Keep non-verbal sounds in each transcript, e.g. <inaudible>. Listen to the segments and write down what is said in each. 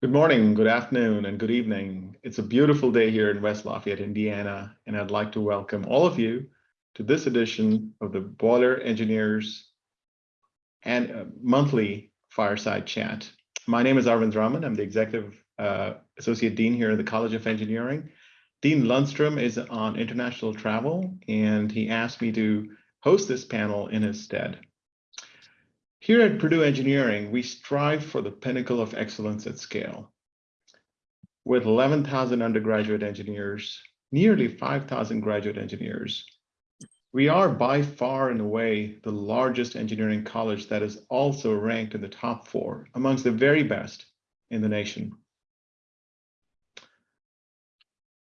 Good morning, good afternoon, and good evening. It's a beautiful day here in West Lafayette, Indiana, and I'd like to welcome all of you to this edition of the Boiler Engineers and uh, monthly fireside chat. My name is Arvind Raman. I'm the Executive uh, Associate Dean here at the College of Engineering. Dean Lundstrom is on international travel, and he asked me to host this panel in his stead. Here at Purdue Engineering, we strive for the pinnacle of excellence at scale. With 11,000 undergraduate engineers, nearly 5,000 graduate engineers, we are by far and away the largest engineering college that is also ranked in the top four amongst the very best in the nation.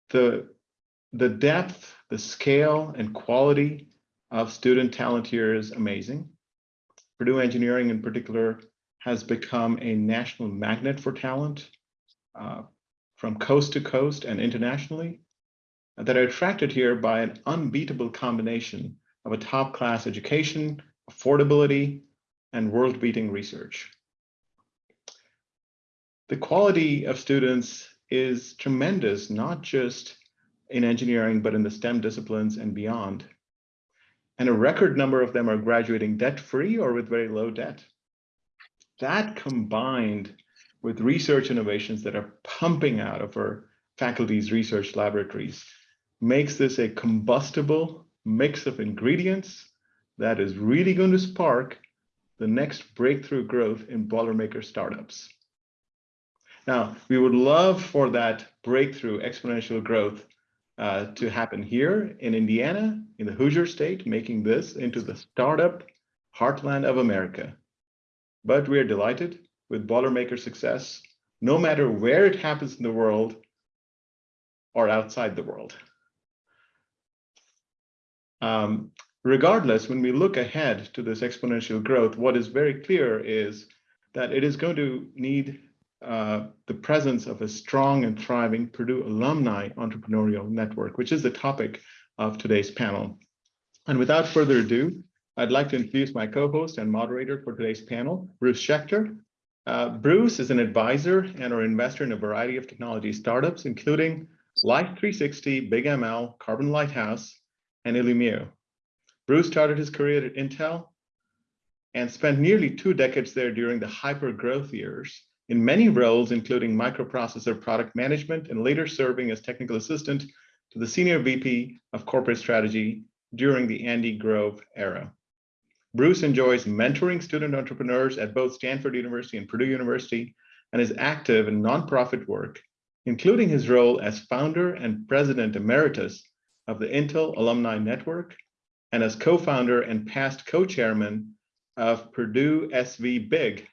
The, the depth, the scale, and quality of student talent here is amazing. Purdue Engineering in particular has become a national magnet for talent uh, from coast to coast and internationally that are attracted here by an unbeatable combination of a top class education, affordability, and world beating research. The quality of students is tremendous, not just in engineering, but in the STEM disciplines and beyond and a record number of them are graduating debt-free or with very low debt. That combined with research innovations that are pumping out of our faculty's research laboratories makes this a combustible mix of ingredients that is really going to spark the next breakthrough growth in Boilermaker startups. Now, we would love for that breakthrough exponential growth uh, to happen here in Indiana, in the Hoosier state, making this into the startup heartland of America. But we're delighted with Boilermaker success, no matter where it happens in the world or outside the world. Um, regardless, when we look ahead to this exponential growth, what is very clear is that it is going to need uh, the presence of a strong and thriving Purdue alumni entrepreneurial network, which is the topic of today's panel. And without further ado, I'd like to introduce my co-host and moderator for today's panel, Bruce Schechter. Uh, Bruce is an advisor and or investor in a variety of technology startups, including Life360, Big ML, Carbon Lighthouse, and Illumio. Bruce started his career at Intel and spent nearly two decades there during the hyper growth years in many roles, including microprocessor product management and later serving as technical assistant to the senior VP of corporate strategy during the Andy Grove era. Bruce enjoys mentoring student entrepreneurs at both Stanford University and Purdue University and is active in nonprofit work, including his role as founder and president emeritus of the Intel Alumni Network and as co-founder and past co-chairman of Purdue SV Big,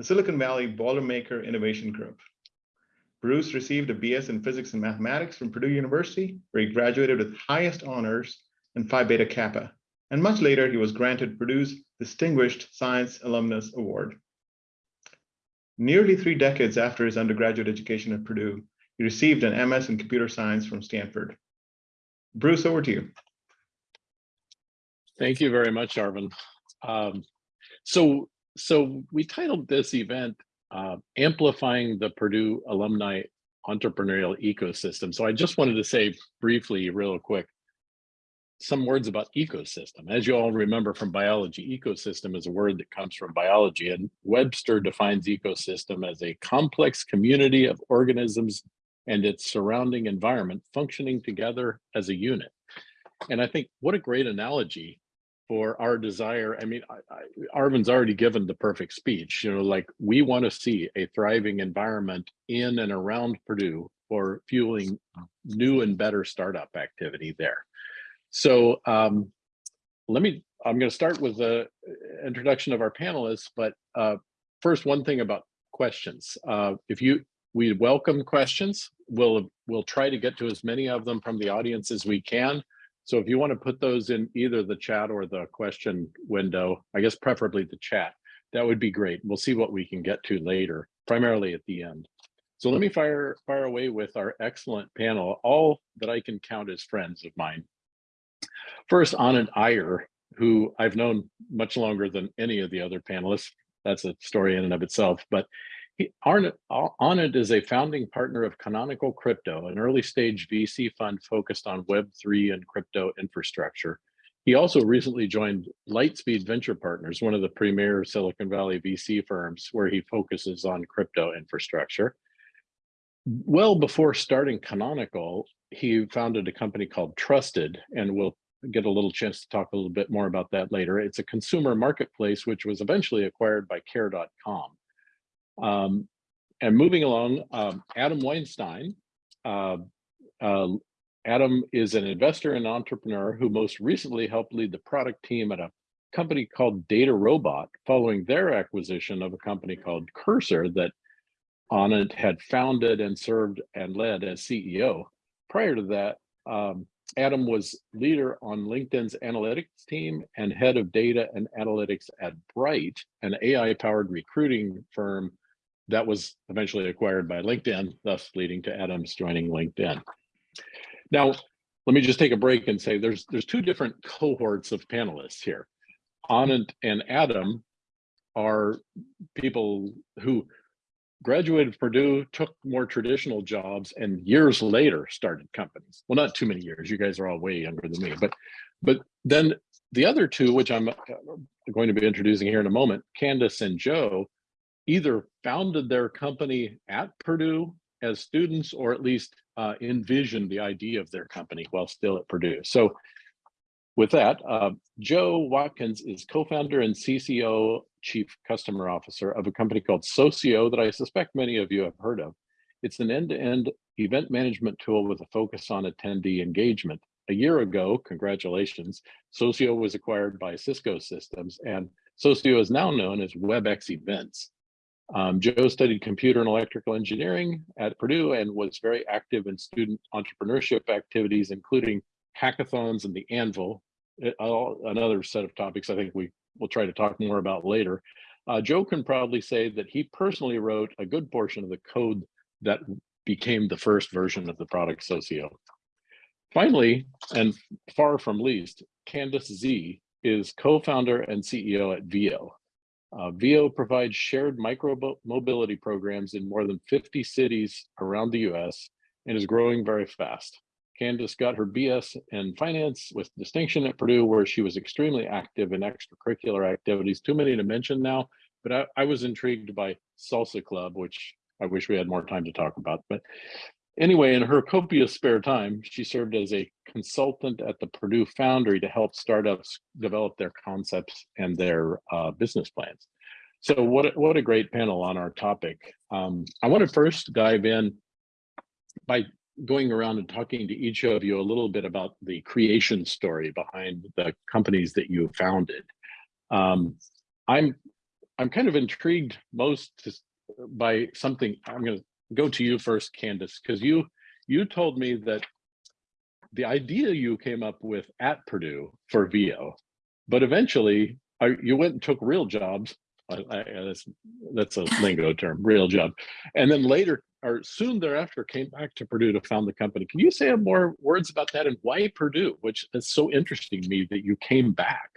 the Silicon Valley Boilermaker Innovation Group. Bruce received a BS in Physics and Mathematics from Purdue University, where he graduated with highest honors in Phi Beta Kappa. And much later, he was granted Purdue's Distinguished Science Alumnus Award. Nearly three decades after his undergraduate education at Purdue, he received an MS in Computer Science from Stanford. Bruce, over to you. Thank you very much, Arvind. Um, so so we titled this event uh, Amplifying the Purdue Alumni Entrepreneurial Ecosystem. So I just wanted to say briefly, real quick, some words about ecosystem. As you all remember from biology, ecosystem is a word that comes from biology and Webster defines ecosystem as a complex community of organisms and its surrounding environment functioning together as a unit. And I think what a great analogy for our desire. I mean, I, I, Arvind's already given the perfect speech, you know, like we want to see a thriving environment in and around Purdue for fueling new and better startup activity there. So um, let me, I'm going to start with the introduction of our panelists, but uh, first, one thing about questions. Uh, if you, we welcome questions, we'll, we'll try to get to as many of them from the audience as we can. So if you want to put those in either the chat or the question window, I guess preferably the chat, that would be great. We'll see what we can get to later, primarily at the end. So let me fire, fire away with our excellent panel, all that I can count as friends of mine. First, Anand Iyer, who I've known much longer than any of the other panelists. That's a story in and of itself, but He, is a founding partner of Canonical Crypto, an early stage VC fund focused on Web3 and crypto infrastructure. He also recently joined Lightspeed Venture Partners, one of the premier Silicon Valley VC firms where he focuses on crypto infrastructure. Well before starting Canonical, he founded a company called Trusted, and we'll get a little chance to talk a little bit more about that later. It's a consumer marketplace, which was eventually acquired by care.com. Um, and moving along, um, Adam Weinstein. Uh, uh, Adam is an investor and entrepreneur who most recently helped lead the product team at a company called DataRobot following their acquisition of a company called Cursor that Anand had founded and served and led as CEO. Prior to that, um, Adam was leader on LinkedIn's analytics team and head of data and analytics at Bright, an AI-powered recruiting firm that was eventually acquired by LinkedIn, thus leading to Adams joining LinkedIn. Now, let me just take a break and say there's there's two different cohorts of panelists here. Anand and Adam are people who graduated Purdue, took more traditional jobs, and years later started companies. Well, not too many years. You guys are all way younger than me, but but then the other two, which I'm uh, going to be introducing here in a moment, Candice and Joe, either founded their company at Purdue as students or at least uh, envisioned the idea of their company while still at Purdue. So with that, uh, Joe Watkins is co-founder and CCO, Chief Customer Officer of a company called Socio that I suspect many of you have heard of. It's an end-to-end -end event management tool with a focus on attendee engagement. A year ago, congratulations, Socio was acquired by Cisco Systems and Socio is now known as WebEx Events. Um, Joe studied computer and electrical engineering at Purdue and was very active in student entrepreneurship activities, including hackathons and the Anvil, it, another set of topics I think we will try to talk more about later. Uh, Joe can proudly say that he personally wrote a good portion of the code that became the first version of the product Socio. Finally, and far from least, Candice Xie is co-founder and CEO at Veo, uh, Veo provides shared micro mobility programs in more than 50 cities around the US and is growing very fast. Candice got her BS in finance with distinction at Purdue, where she was extremely active in extracurricular activities. Too many to mention now, but I, I was intrigued by Salsa Club, which I wish we had more time to talk about. But Anyway, in her copious spare time, she served as a consultant at the Purdue Foundry to help startups develop their concepts and their uh, business plans. So what, what a great panel on our topic. Um, I want to first dive in by going around and talking to each of you a little bit about the creation story behind the companies that you founded. Um, I'm I'm kind of intrigued most by something I'm going to go to you first, Candice, because you you told me that the idea you came up with at Purdue for Veo, but eventually uh, you went and took real jobs. I, I, that's, that's a lingo term, real job. And then later, or soon thereafter, came back to Purdue to found the company. Can you say more words about that and why Purdue, which is so interesting to me that you came back?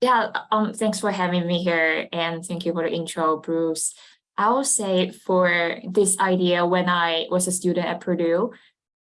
Yeah, um, thanks for having me here and thank you for the intro, Bruce. I will say for this idea, when I was a student at Purdue,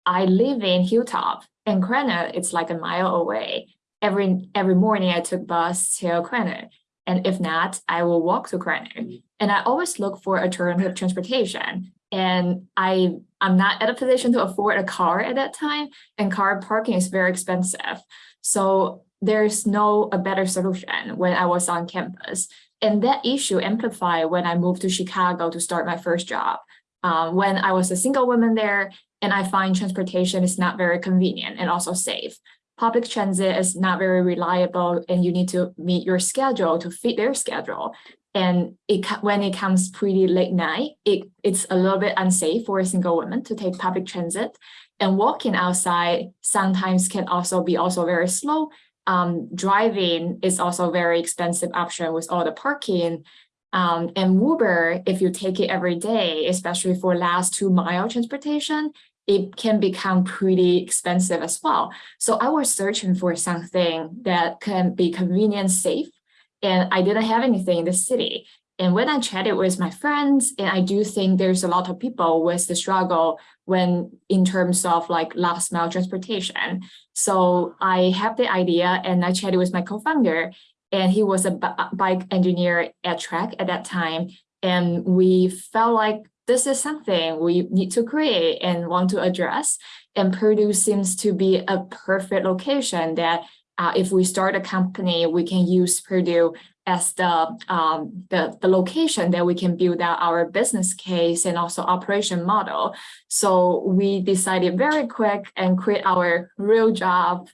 I live in Hilltop and Krannert, it's like a mile away. Every every morning I took bus to Krannert. And if not, I will walk to Krannert. And I always look for alternative transportation. And I, I'm not at a position to afford a car at that time, and car parking is very expensive. So there's no a better solution when I was on campus. And that issue amplified when I moved to Chicago to start my first job. Um, when I was a single woman there, and I find transportation is not very convenient and also safe. Public transit is not very reliable and you need to meet your schedule to fit their schedule. And it, when it comes pretty late night, it, it's a little bit unsafe for a single woman to take public transit. And walking outside sometimes can also be also very slow um, driving is also a very expensive option with all the parking. Um, and Uber, if you take it every day, especially for last two mile transportation, it can become pretty expensive as well. So I was searching for something that can be convenient, safe, and I didn't have anything in the city. And when I chatted with my friends, and I do think there's a lot of people with the struggle when in terms of like last mile transportation. So I have the idea and I chatted with my co-founder and he was a bike engineer at Trek at that time. And we felt like this is something we need to create and want to address. And Purdue seems to be a perfect location that uh, if we start a company, we can use Purdue as the, um, the, the location that we can build out our business case and also operation model. So we decided very quick and quit our real job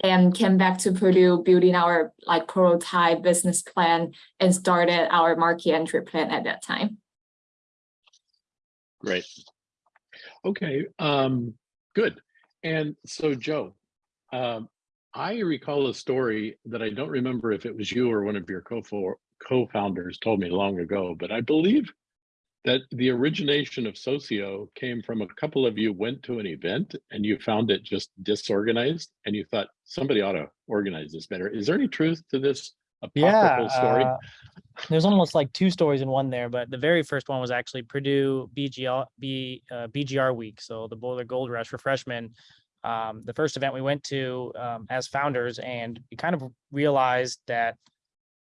and came back to Purdue building our like prototype business plan and started our market entry plan at that time. Great. Okay, um, good. And so Joe, um, I recall a story that I don't remember if it was you or one of your co- co-founders told me long ago, but I believe that the origination of Socio came from a couple of you went to an event and you found it just disorganized and you thought somebody ought to organize this better. Is there any truth to this Yeah, story? uh, there's almost like two stories in one there, but the very first one was actually Purdue BGR, B, uh, BGR week. So the Boiler Gold Rush for freshmen. Um, the first event we went to um, as founders, and we kind of realized that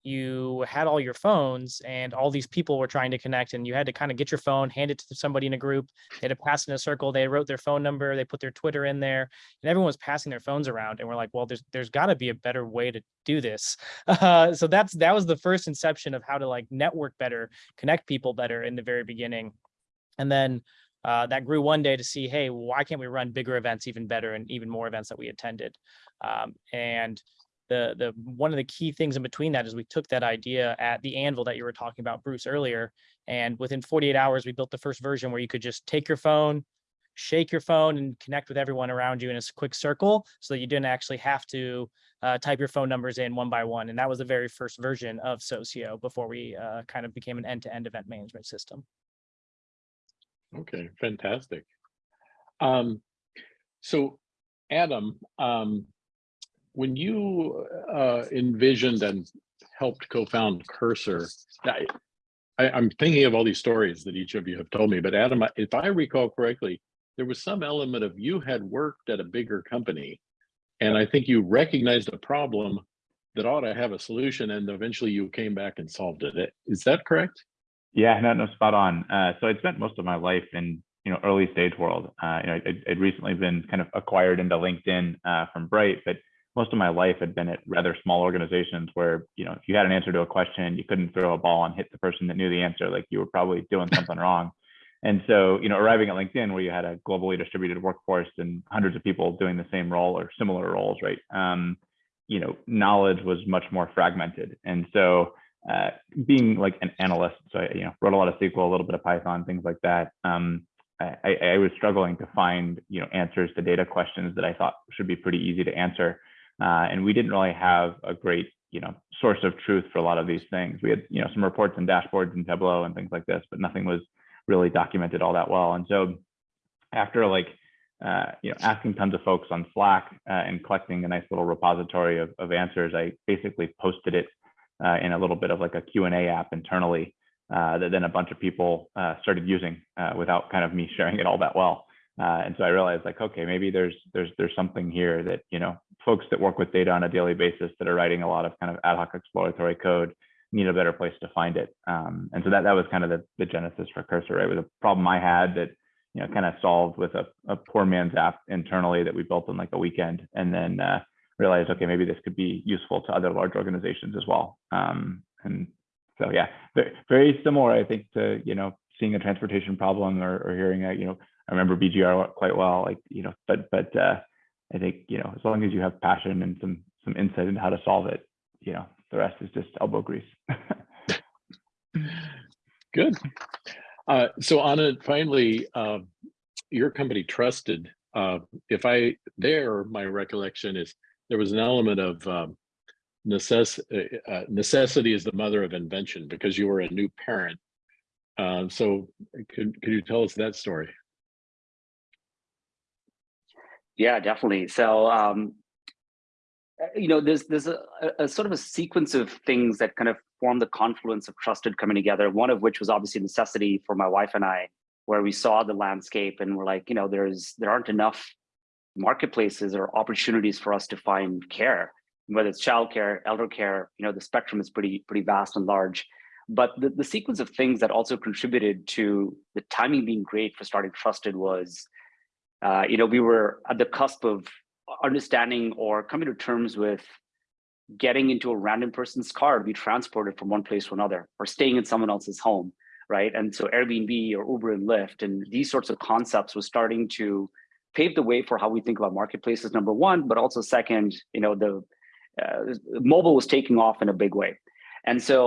you had all your phones and all these people were trying to connect and you had to kind of get your phone, hand it to somebody in a group. They had to pass in a circle. They wrote their phone number, they put their Twitter in there and everyone was passing their phones around. And we're like, well, there's, there's gotta be a better way to do this. <laughs> Uh, so that's, that was the first inception of how to like network better, connect people better in the very beginning. And then uh, that grew one day to see, hey, why can't we run bigger events even better and even more events that we attended? Um, and the the one of the key things in between that is we took that idea at the anvil that you were talking about bruce earlier and within 48 hours we built the first version where you could just take your phone shake your phone and connect with everyone around you in a quick circle so that you didn't actually have to uh, type your phone numbers in one by one and that was the very first version of socio before we uh, kind of became an end-to-end event management system Okay, fantastic. Um, so Adam, um, when you uh, envisioned and helped co-found Cursor, I, I, I'm thinking of all these stories that each of you have told me, but Adam, if I recall correctly, there was some element of you had worked at a bigger company, and I think you recognized a problem that ought to have a solution, and eventually you came back and solved it. Is that correct? Yeah, no, no, spot on. Uh, so I'd spent most of my life in you know early stage world. Uh, you know, I'd, I'd recently been kind of acquired into LinkedIn uh, from Bright, but most of my life had been at rather small organizations where you know if you had an answer to a question, you couldn't throw a ball and hit the person that knew the answer, like you were probably doing something wrong. And so you know, arriving at LinkedIn where you had a globally distributed workforce and hundreds of people doing the same role or similar roles, right? Um, you know, knowledge was much more fragmented, and so uh, being like an analyst, so I, you know, wrote a lot of SQL, a little bit of Python, things like that. Um, I, I, was struggling to find, you know, answers to data questions that I thought should be pretty easy to answer. Uh, and we didn't really have a great, you know, source of truth for a lot of these things. We had, you know, some reports and dashboards and Tableau and things like this, but nothing was really documented all that well. And so after like, uh, you know, asking tons of folks on Slack uh, and collecting a nice little repository of, of answers, I basically posted it uh, in a little bit of like a Q&A app internally uh, that then a bunch of people uh, started using uh, without kind of me <laughs> sharing it all that well. Uh, and so I realized like, okay, maybe there's there's there's something here that you know folks that work with data on a daily basis that are writing a lot of kind of ad hoc exploratory code need a better place to find it. Um, and so that that was kind of the, the genesis for Cursor. Right, it was a problem I had that you know kind of solved with a, a poor man's app internally that we built in like a weekend, and then uh, realized, okay, maybe this could be useful to other large organizations as well. Um, and so, yeah, very, similar, I think, to, you know, seeing a transportation problem or, or hearing a, you know, I remember BGR quite well, like, you know, but, but uh, I think, you know, as long as you have passion and some, some insight into how to solve it, you know, the rest is just elbow grease. <laughs> Good. Uh, so Anand, finally, uh, your company trusted. Uh, if I there, my recollection is there was an element of um, necess uh, uh, necessity is the mother of invention because you were a new parent. Um, so could could you tell us that story? Yeah, definitely. So um, uh, you know, there's there's a- a sort of a sequence of things that kind of form the confluence of trusted coming together. One of which was obviously necessity for my wife and I, where we saw the landscape and we're like, you know, there's there aren't enough marketplaces or opportunities for us to find care, whether it's childcare, elder care. You know, the spectrum is pretty pretty vast and large. But the, the sequence of things that also contributed to the timing being great for starting Trusted was, uh, you know, we were at the cusp of understanding or coming to terms with getting into a random person's car to be transported from one place to another or staying in someone else's home, right? And so Airbnb or Uber and Lyft and these sorts of concepts was starting to pave the way for how we think about marketplaces, number one, but also second, you know, the uh, mobile was taking off in a big way. And so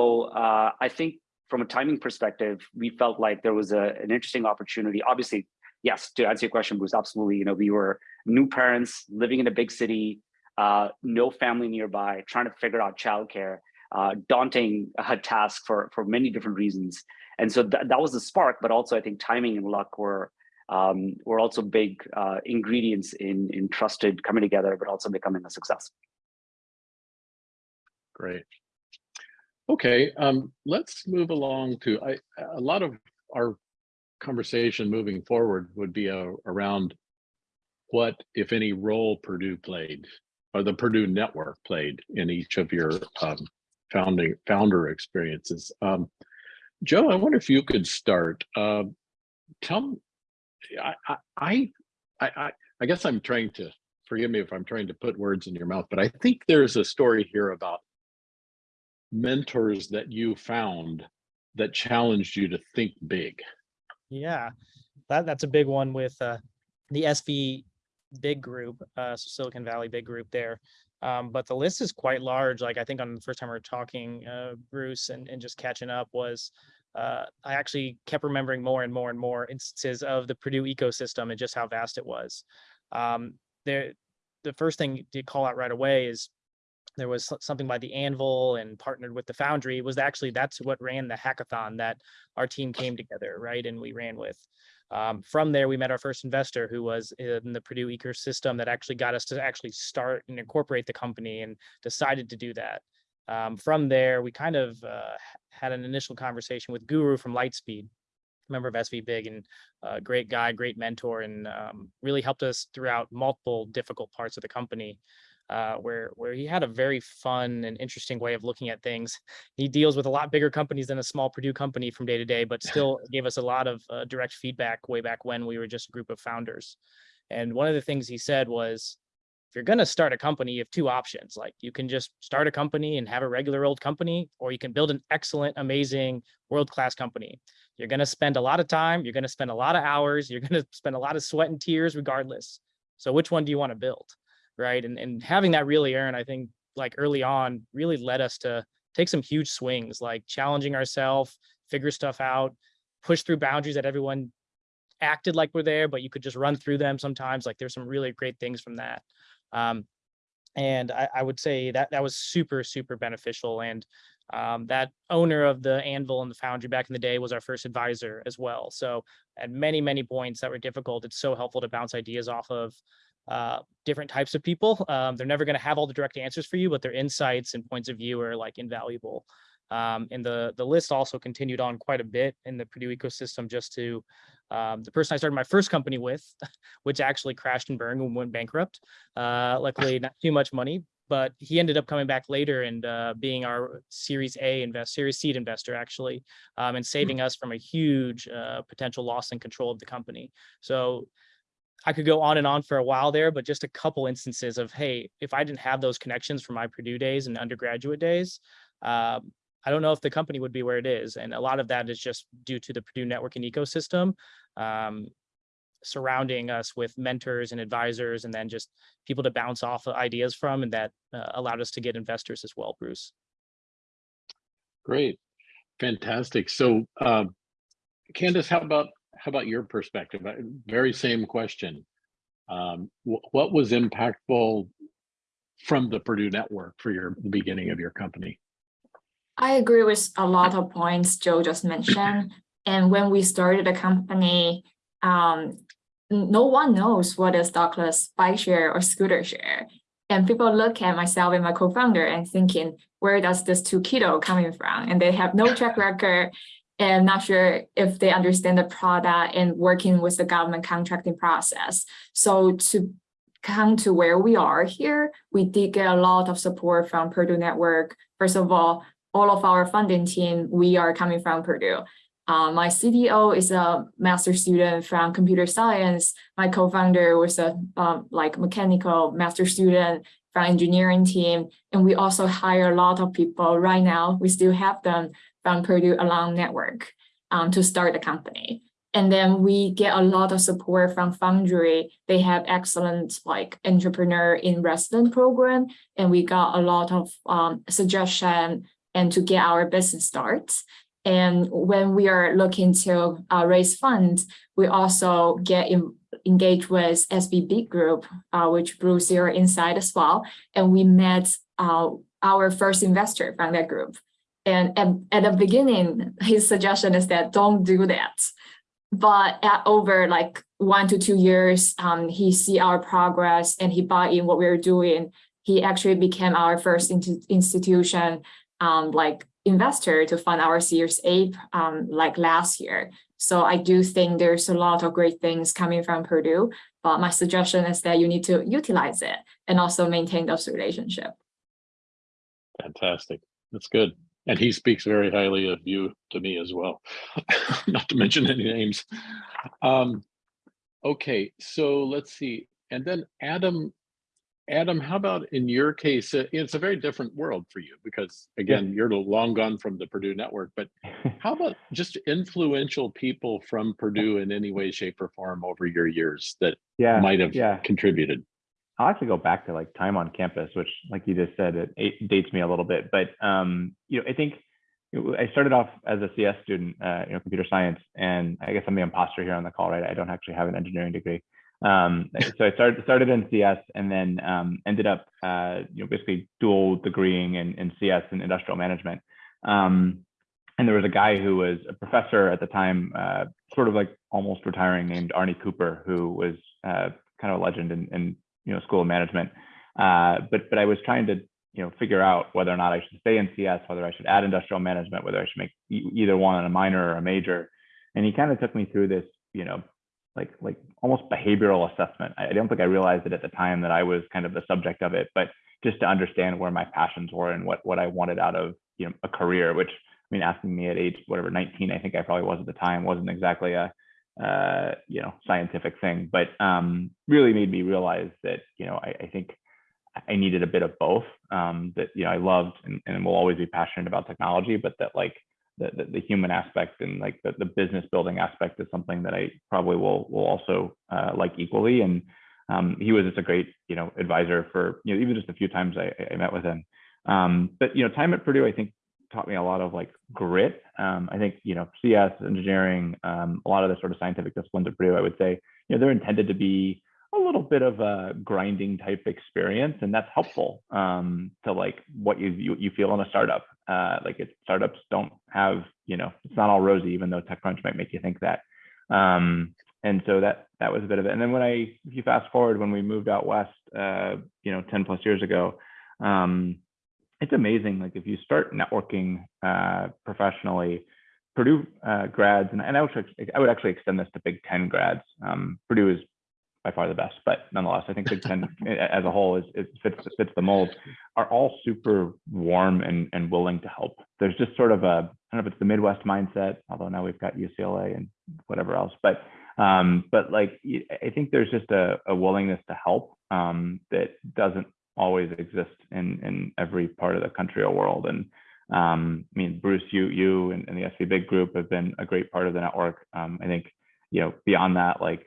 uh, I think from a timing perspective, we felt like there was a, an interesting opportunity. Obviously, yes, to answer your question, Bruce, absolutely. You know, we were new parents living in a big city, uh, no family nearby, trying to figure out childcare, uh, daunting uh, task for for many different reasons. And so th that was the spark, but also I think timing and luck were um, were also big uh, ingredients in in trusted coming together, but also becoming a success. Great. Okay, um, let's move along to, I, a lot of our conversation moving forward would be uh, around what, if any, role Purdue played or the Purdue network played in each of your um, founding founder experiences. Um, Joe, I wonder if you could start. Uh, tell I, I, I, I, guess I'm trying to, forgive me if I'm trying to put words in your mouth, but I think there's a story here about mentors that you found that challenged you to think big. Yeah, that that's a big one with uh, the SV big group, uh, so Silicon Valley big group there. Um, but the list is quite large. Like I think on the first time we were talking, uh, Bruce, and, and just catching up was uh, I actually kept remembering more and more and more instances of the Purdue ecosystem and just how vast it was. Um, there, the first thing to call out right away is there was something by the Anvil and partnered with the Foundry was actually that's what ran the hackathon that our team came together, right? And we ran with. Um, from there, we met our first investor who was in the Purdue ecosystem that actually got us to actually start and incorporate the company and decided to do that. Um, from there, we kind of uh, had an initial conversation with Guru from Lightspeed, member of SV Big and uh, great guy, great mentor, and um, really helped us throughout multiple difficult parts of the company uh, where where he had a very fun and interesting way of looking at things. He deals with a lot bigger companies than a small Purdue company from day to day, but <laughs> still gave us a lot of uh, direct feedback way back when we were just a group of founders. And one of the things he said was, if you're going to start a company, you have two options. Like you can just start a company and have a regular old company, or you can build an excellent, amazing, world class company. You're going to spend a lot of time, you're going to spend a lot of hours, you're <laughs> going to spend a lot of sweat and tears regardless. So which one do you want to build? right? And and having that really earn, I think, like early on, really led us to take some huge swings, like challenging ourselves, figure stuff out, push through boundaries that everyone acted like were there, but you could just run through them sometimes. Like there's some really great things from that. Um, and I, I would say that that was super, super beneficial. And um, that owner of the Anvil and the Foundry back in the day was our first advisor as well. So at many, many points that were difficult, it's so helpful to bounce ideas off of uh, different types of people. Um, they're never going to have all the direct answers for you, but their insights and points of view are like invaluable. Um, and the the list also continued on quite a bit in the Purdue ecosystem. Just to um, the person I started my first company with, <laughs> which actually crashed and burned and went bankrupt. Uh, luckily, not too much money, but he ended up coming back later and uh, being our Series A invest, Series Seed investor actually, um, and saving us from a huge uh, potential loss in control of the company. So I could go on and on for a while there, but just a couple instances of, hey, if I didn't have those connections from my Purdue days and undergraduate days, um, I don't know if the company would be where it is. And a lot of that is just due to the Purdue networking ecosystem um, surrounding us with mentors and advisors, and then just people to bounce off ideas from, and that uh, allowed us to get investors as well, Bruce. Great, fantastic. So, uh, Candice, how about how about your perspective? Uh, Very same question. Um, wh- what was impactful from the Purdue network for your the beginning of your company? I agree with a lot of points Joe just mentioned. And when we started the company, um, no one knows what is dockless bike share or scooter share. And people look at myself and my co-founder and thinking, where does this two kiddo coming from? And they have no track record and not sure if they understand the product and working with the government contracting process. So to come to where we are here, we did get a lot of support from Purdue Network. First of all, all of our funding team, we are coming from Purdue. Uh, my CDO is a master student from computer science. My co-founder was a um, like mechanical master student from engineering team. And we also hire a lot of people right now. We still have them from Purdue Alum Network um, to start the company. And then we get a lot of support from Foundry. They have excellent like entrepreneur in resident program. And we got a lot of um, suggestion and to get our business starts. And when we are looking to uh, raise funds, we also get in, engaged with SV Big Group, uh, which Bruce, you're inside as well. And we met uh, our first investor from that group. And at, at the beginning, his suggestion is that don't do that. But at over like one to two years, um, he see our progress and he bought in what we were doing. He actually became our first institution, um, like investor to fund our Series A um, like last year. So I do think there's a lot of great things coming from Purdue, but my suggestion is that you need to utilize it and also maintain those relationship. Fantastic. That's good. And he speaks very highly of you to me as well, <laughs> not to mention any names. Um, okay, so let's see. And then Adam, Adam, how about in your case, uh, it's a very different world for you because again, you're long gone from the Purdue network, but <laughs> how about just influential people from Purdue in any way, shape or form over your years that yeah, might have yeah. contributed? I'll actually go back to like time on campus, which like you just said, it, it dates me a little bit, but um, you know, I think I started off as a CS student, uh, you know, computer science, and I guess I'm the imposter here on the call, right? I don't actually have an engineering degree. Um, so I started started in CS and then um, ended up, uh, you know, basically dual degreeing in, in CS and industrial management. Um, and there was a guy who was a professor at the time, uh, sort of like almost retiring, named Arnie Cooper, who was uh, kind of a legend in, in you know school of management. Uh, but but I was trying to you know figure out whether or not I should stay in CS, whether I should add industrial management, whether I should make e either one a minor or a major. And he kind of took me through this you know like like almost behavioral assessment. I, I don't think I realized it at the time that I was kind of the subject of it, but just to understand where my passions were and what what I wanted out of you know a career, which I mean, asking me at age whatever 19, I think I probably was at the time, wasn't exactly a uh, you know, scientific thing, but um, really made me realize that, you know, I, I think I needed a bit of both. Um, that you know, I loved and, and will always be passionate about technology, but that like the, the, the human aspect and like the, the business building aspect is something that I probably will will also uh, like equally. And um, he was just a great you know advisor for you know even just a few times I, I met with him. Um, but you know, time at Purdue, I think taught me a lot of like grit. Um, I think, you know, CS, engineering, um, a lot of the sort of scientific disciplines at Purdue, I would say, you know, they're intended to be a little bit of a grinding type experience, and that's helpful um, to like what you, you, you feel in a startup. Uh, like it, startups don't have, you know, it's not all rosy, even though TechCrunch might make you think that. Um, and so that that was a bit of it. And then when I, if you fast forward, when we moved out west, uh, you know, 10 plus years ago, um, it's amazing. Like if you start networking uh, professionally, Purdue uh, grads, and, and I, would, I would actually extend this to Big Ten grads. Um, Purdue is by far the best, but nonetheless, I think Big Ten <laughs> as a whole is it fits fits the mold. Are all super warm and and willing to help. There's just sort of a I don't know if it's the Midwest mindset, although now we've got UCLA and whatever else, but um, but like I think there's just a, a willingness to help um, that doesn't always exist in in every part of the country or world. And um, I mean, Bruce, you you and, and, the SV Big Group have been a great part of the network. Um, I think you know beyond that, like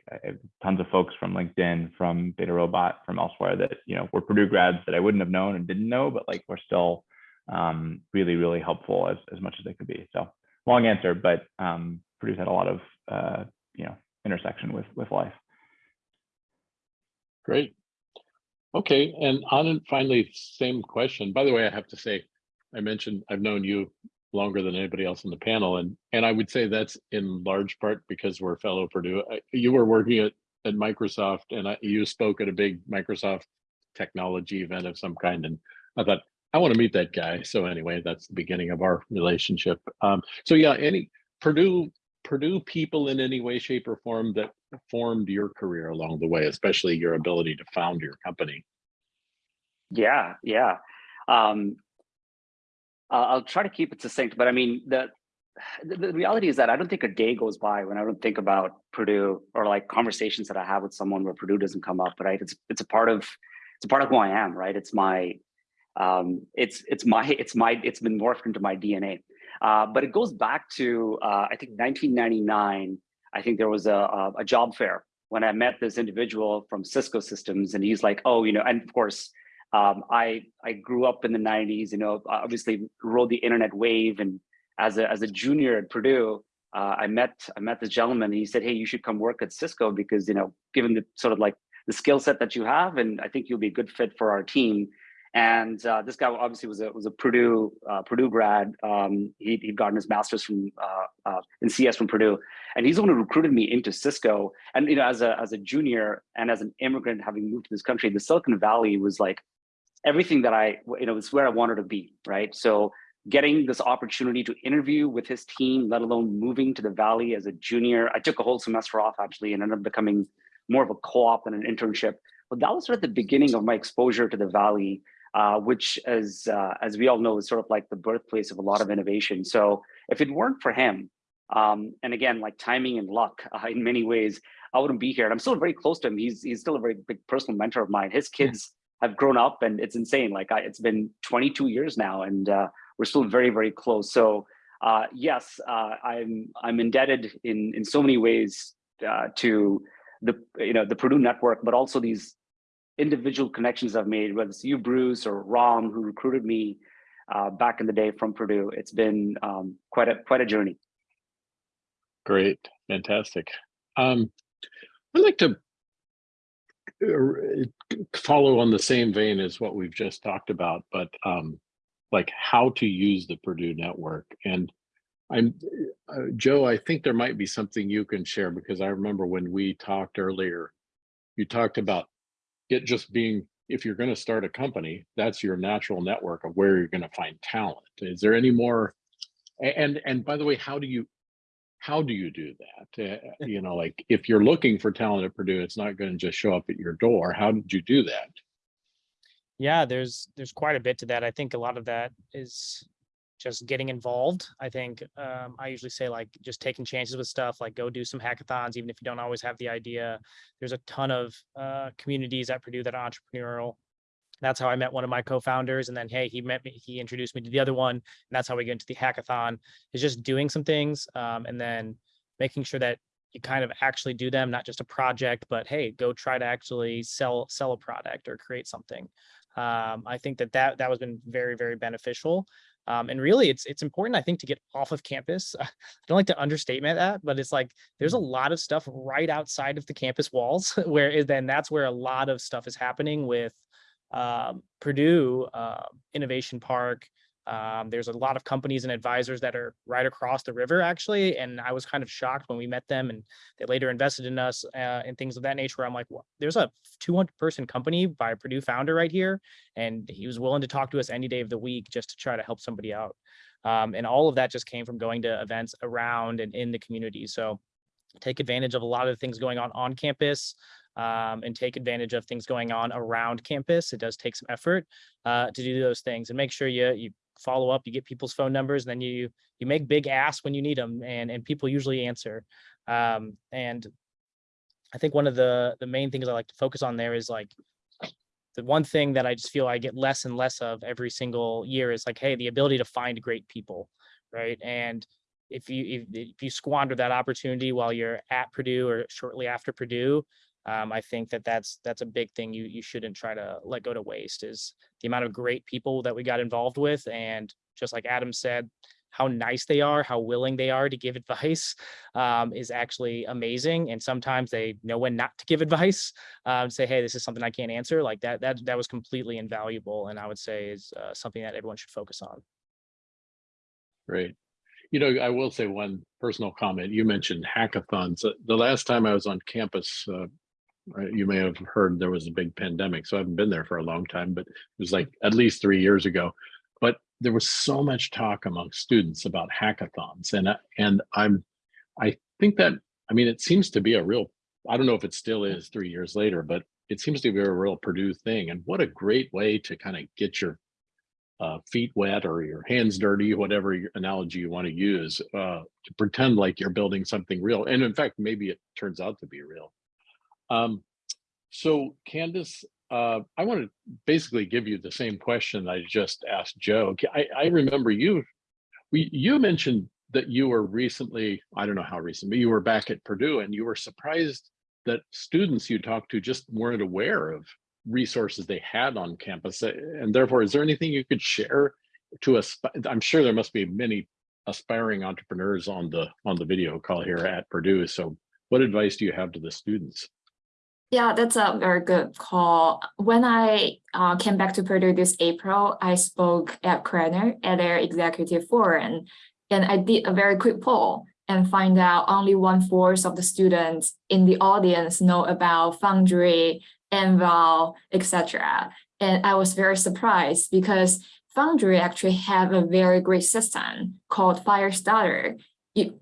tons of folks from LinkedIn, from DataRobot, from elsewhere that you know were Purdue grads that I wouldn't have known and didn't know, but like we're still um, really really helpful as as much as they could be. So long answer, but um, Purdue's had a lot of uh, you know intersection with with life. Great. Okay, and on and finally, same question. By the way, I have to say, I mentioned I've known you longer than anybody else on the panel, and and I would say that's in large part because we're fellow Purdue. You were working at at Microsoft, and I, you spoke at a big Microsoft technology event of some kind. And I thought, I want to meet that guy. So anyway, that's the beginning of our relationship. Um, so yeah, any Purdue, Purdue people in any way, shape or form that formed your career along the way, especially your ability to found your company. Yeah, yeah. Um, I'll, I'll try to keep it succinct, but I mean, the, the, the reality is that I don't think a day goes by when I don't think about Purdue or like conversations that I have with someone where Purdue doesn't come up, right? It's, it's a part of, it's a part of who I am, right? It's my, um, it's, it's my, it's my, it's been morphed into my DNA. Uh, but it goes back to, uh, I think 1999, I think there was a, a job fair when I met this individual from Cisco Systems and he's like, oh, you know, and of course, um, I I grew up in the 90s, you know, obviously rode the internet wave. And as a as a junior at Purdue, uh, I met I met this gentleman and he said, hey, you should come work at Cisco because, you know, given the sort of like the skill set that you have, and I think you'll be a good fit for our team. And uh, this guy obviously was a was a Purdue uh, Purdue grad. Um, he he'd gotten his master's from uh, uh, in CS from Purdue, and he's the one who recruited me into Cisco. And you know, as a as a junior and as an immigrant having moved to this country, the Silicon Valley was like everything that I, you know, it's where I wanted to be, right? So getting this opportunity to interview with his team, let alone moving to the Valley as a junior, I took a whole semester off actually and ended up becoming more of a co-op than an internship. But that was sort of the beginning of my exposure to the Valley, uh, which as, uh, as we all know, is sort of like the birthplace of a lot of innovation. So if it weren't for him, um, and again, like timing and luck <laughs> uh, in many ways, I wouldn't be here. And I'm still very close to him. He's, he's still a very big personal mentor of mine. His kids have grown up and it's insane. Like I, it's been 22 years now and uh, we're still very, very close. So uh, yes, uh, I'm I'm indebted in in so many ways uh, to the you know the Purdue network, but also these individual connections I've made, whether it's you, Bruce, or Ram, who recruited me uh, back in the day from Purdue. It's been um, quite a quite a journey. Great, fantastic. Um, I'd like to follow on the same vein as what we've just talked about, but um, like how to use the Purdue network. And I'm, uh, Joe, I think there might be something you can share because I remember when we talked earlier, you talked about it just being, if you're going to start a company, that's your natural network of where you're going to find talent. Is there any more? And, and by the way, how do you, how do you do that? Uh, you know, like if you're looking for talent at Purdue, it's not going to just show up at your door. How did you do that? Yeah, there's there's quite a bit to that. I think a lot of that is just getting involved. I think um, I usually say like just taking chances with stuff, like go do some hackathons, even if you don't always have the idea. There's a ton of uh, communities at Purdue that are entrepreneurial. That's how I met one of my co-founders, and then hey, he met me. He introduced me to the other one, and that's how we get into the hackathon. Is just doing some things, um, and then making sure that you kind of actually do them, not just a project, but hey, go try to actually sell sell a product or create something. Um, I think that that that was been very very beneficial. Um, and really, it's it's important, I think, to get off of campus. <laughs> I don't like to understatement that, but it's like there's a lot of stuff right outside of the campus walls, <laughs> where then that's where a lot of stuff is happening with um, Purdue uh, Innovation Park. Um, there's a lot of companies and advisors that are right across the river, actually. And I was kind of shocked when we met them and they later invested in us uh, and things of that nature. I'm like, well, there's a 200 person company by a Purdue founder right here. And he was willing to talk to us any day of the week just to try to help somebody out. Um, and all of that just came from going to events around and in the community. So take advantage of a lot of the things going on on campus um, and take advantage of things going on around campus. It does take some effort uh, to do those things and make sure you you follow up, you get people's phone numbers, and then you you make big ass when you need them, and and people usually answer. Um, and I think one of the the main things I like to focus on there is like the one thing that I just feel I get less and less of every single year is like, hey, the ability to find great people, right? And if you if, if you squander that opportunity while you're at Purdue or shortly after Purdue, um, I think that that's that's a big thing you you shouldn't try to let go to waste is the amount of great people that we got involved with and just like Adam said how nice they are how willing they are to give <laughs> advice um, is actually amazing and sometimes they know when not to give <laughs> advice um, say hey this is something I can't answer like that that that was completely invaluable and I would say is uh, something that everyone should focus on Great. You know, I will say one personal comment. You mentioned hackathons. Uh, The last time I was on campus, uh, you may have heard there was a big pandemic, so I haven't been there for a long time, but it was like at least three years ago. But there was so much talk among students about hackathons, and and I'm, I think that I mean it seems to be a real. I don't know if it still is three years later, but it seems to be a real Purdue thing. And what a great way to kind of get your uh, feet wet or your hands dirty, whatever analogy you want to use, uh, to pretend like you're building something real. And in fact, maybe it turns out to be real. Um, so Candice, uh, I want to basically give you the same question I just asked Joe. I, I remember you, we, you mentioned that you were recently, I don't know how recent, but you were back at Purdue and you were surprised that students you talked to just weren't aware of resources they had on campus. Uh, And therefore, is there anything you could share to us? I'm sure there must be many aspiring entrepreneurs on the on the video call here at Purdue. So what advice do you have to the students? Yeah, that's a very good call. When I uh, came back to Purdue this April, I spoke at Krannert at their executive forum, and I did a very quick poll and find out only one fourth of the students in the audience know about Foundry, Anvil, etc. And I was very surprised because Foundry actually have a very great system called Firestarter.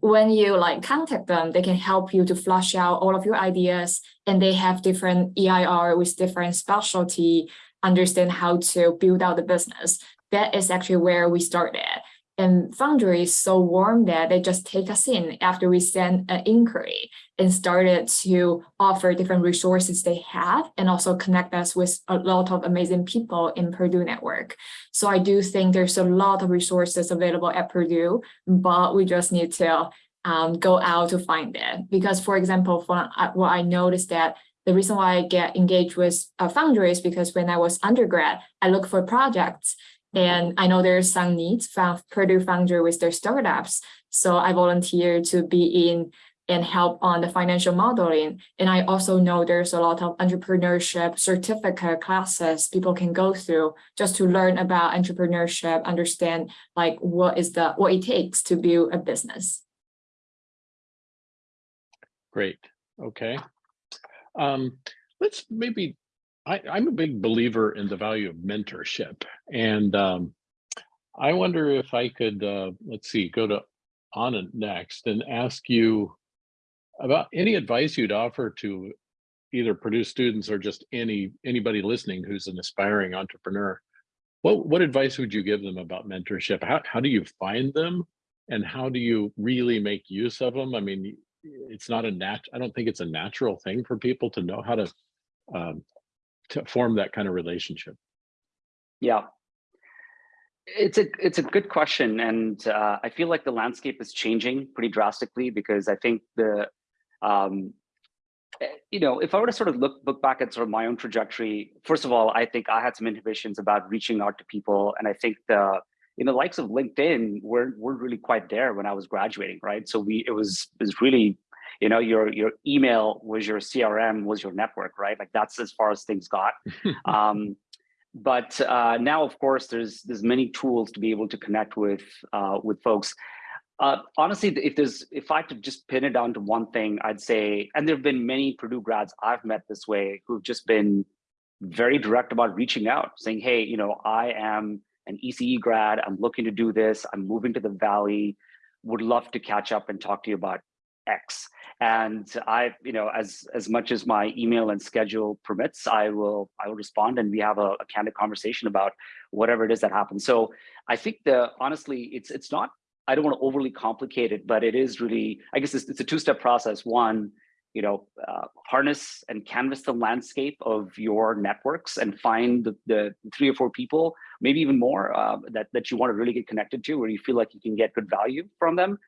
When you like contact them, they can help you to flush out all of your ideas and they have different EIR with different specialty, understand how to build out the business. That is actually where we started. And Foundry is so warm that they just take us in after we send an inquiry and started to offer different resources they have and also connect us with a lot of amazing people in Purdue network. So I do think there's a lot of resources available at Purdue, but we just need to um, go out to find it. Because for example, for uh, what I noticed that the reason why I get engaged with uh, Foundry is because when I was undergrad, I look for projects and I know there's some needs from Purdue Foundry with their startups. So I volunteer to be in and help on the financial modeling. And I also know there's a lot of entrepreneurship certificate classes people can go through just to learn about entrepreneurship, understand like what is the what it takes to build a business. Great. Okay. Um, let's maybe, I, I'm a big believer in the value of mentorship. And um, I wonder if I could, uh, let's see, go to Anand next and ask you about any advice you'd offer to either Purdue students or just any anybody listening who's an aspiring entrepreneur. What what advice would you give them about mentorship? How how do you find them, and how do you really make use of them? I mean, it's not a nat. I don't think it's a natural thing for people to know how to um, to form that kind of relationship. Yeah. It's a it's a good question, and uh, I feel like the landscape is changing pretty drastically because I think the um, eh, you know, if I were to sort of look look back at sort of my own trajectory, first of all, I think I had some inhibitions about reaching out to people, and I think the you know likes of LinkedIn, weren't we're really quite there when I was graduating, right? So we it was it was really, you know, your your email was your CRM was your network, right? Like that's as far as things got. <laughs> um, but uh, now, of course, there's there's many tools to be able to connect with uh, with folks. Uh, honestly, if there's if I could just pin it down to one thing, I'd say, and there have been many Purdue grads I've met this way who've just been very direct about reaching out, saying, "Hey, you know, I am an ECE grad. I'm looking to do this. I'm moving to the Valley. Would love to catch up and talk to you about X." And I, you know, as as much as my email and schedule permits, I will I will respond, and we have a, a candid conversation about whatever it is that happens. So I think the honestly, it's it's not I don't want to overly complicate it, but it is really, I guess it's, it's a two-step process. One, you know, uh, harness and canvas the landscape of your networks and find the, the three or four people, maybe even more, uh, that, that you want to really get connected to, where you feel like you can get good value from them.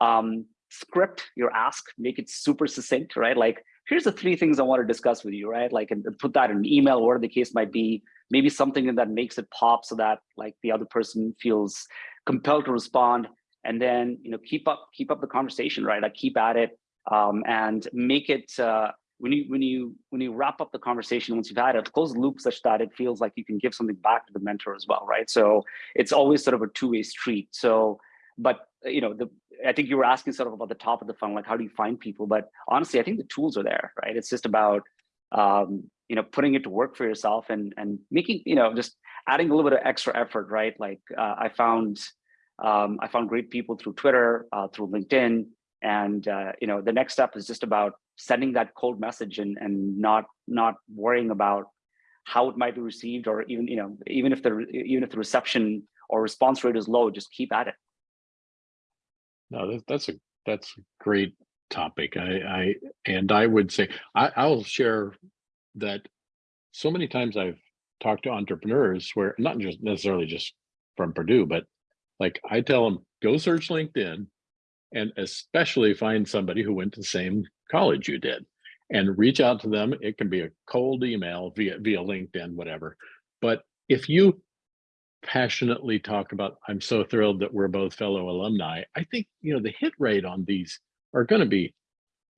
Um, script your ask, make it super succinct, right? Like, here's the three things I want to discuss with you, right? Like, and put that in an email, whatever the case might be, maybe something that makes it pop so that like the other person feels compelled to respond. And then you know keep up keep up the conversation right? Like keep at it um, and make it uh, when you when you when you wrap up the conversation once you've had it close the loop such that it feels like you can give something back to the mentor as well right? So it's always sort of a two-way street. So but you know the i think you were asking sort of about the top of the funnel like how do you find people but honestly i think the tools are there right it's just about um, you know, putting it to work for yourself and and making, you know, just adding a little bit of extra effort, right? Like uh, I found, um, I found great people through Twitter, uh, through LinkedIn, and uh, you know, the next step is just about sending that cold message and and not not worrying about how it might be received or even you know even if the even if the reception or response rate is low, just keep at it. No, that, that's a that's a great topic. I, I and I would say I, I'll share that so many times I've talked to entrepreneurs where not just necessarily just from Purdue, but like I tell them go search LinkedIn and especially find somebody who went to the same college you did and reach out to them. It can be a cold email via via LinkedIn, whatever. But if you passionately talk about, I'm so thrilled that we're both fellow alumni, I think you know the hit rate on these are going to be.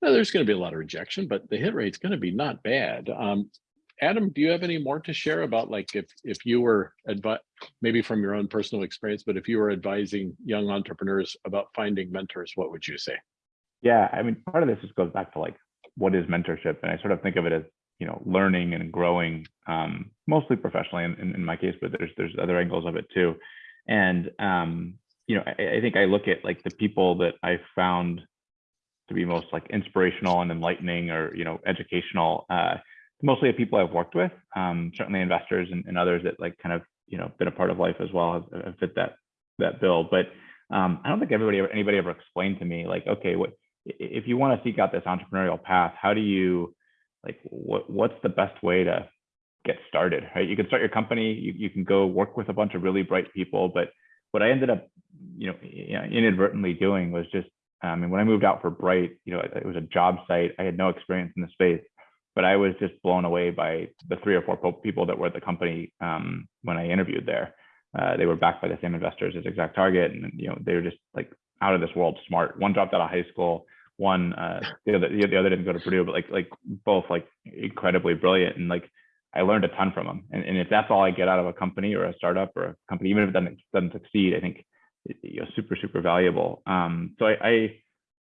Well, there's going to be a lot of rejection, but the hit rate's going to be not bad. Um, Adam, do you have any more to share about like if if you were maybe from your own personal experience, but if you were advising young entrepreneurs about finding mentors, what would you say? Yeah, I mean, part of this just goes back to like what is mentorship, and I sort of think of it as you know learning and growing, um, mostly professionally in, in, in my case, but there's there's other angles of it too, and um, you know I, I think I look at like the people that I found to be most like inspirational and enlightening or you know educational. Uh, mostly the people I've worked with, um, certainly investors and, and, others that like kind of, you know, been a part of life as well have, have fit that, that bill. But um, I don't think everybody, anybody ever explained to me like, okay, what, if you want to seek out this entrepreneurial path, how do you, like, what, what's the best way to get started, right? You can start your company, you, you can go work with a bunch of really bright people, but what I ended up, you know, inadvertently doing was just, I mean, when I moved out for Bright, you know, it was a job site. I had no experience in the space but I was just blown away by the three or four people that were at the company um, when I interviewed there. Uh, they were backed by the same investors as Exact Target, and you know they were just like out of this world smart. One dropped out of high school, one uh, the other the other didn't go to Purdue, but like like both like incredibly brilliant, and like I learned a ton from them. And, and if that's all I get out of a company or a startup or a company, even if it doesn't doesn't succeed, I think you know super super valuable. Um, so I, I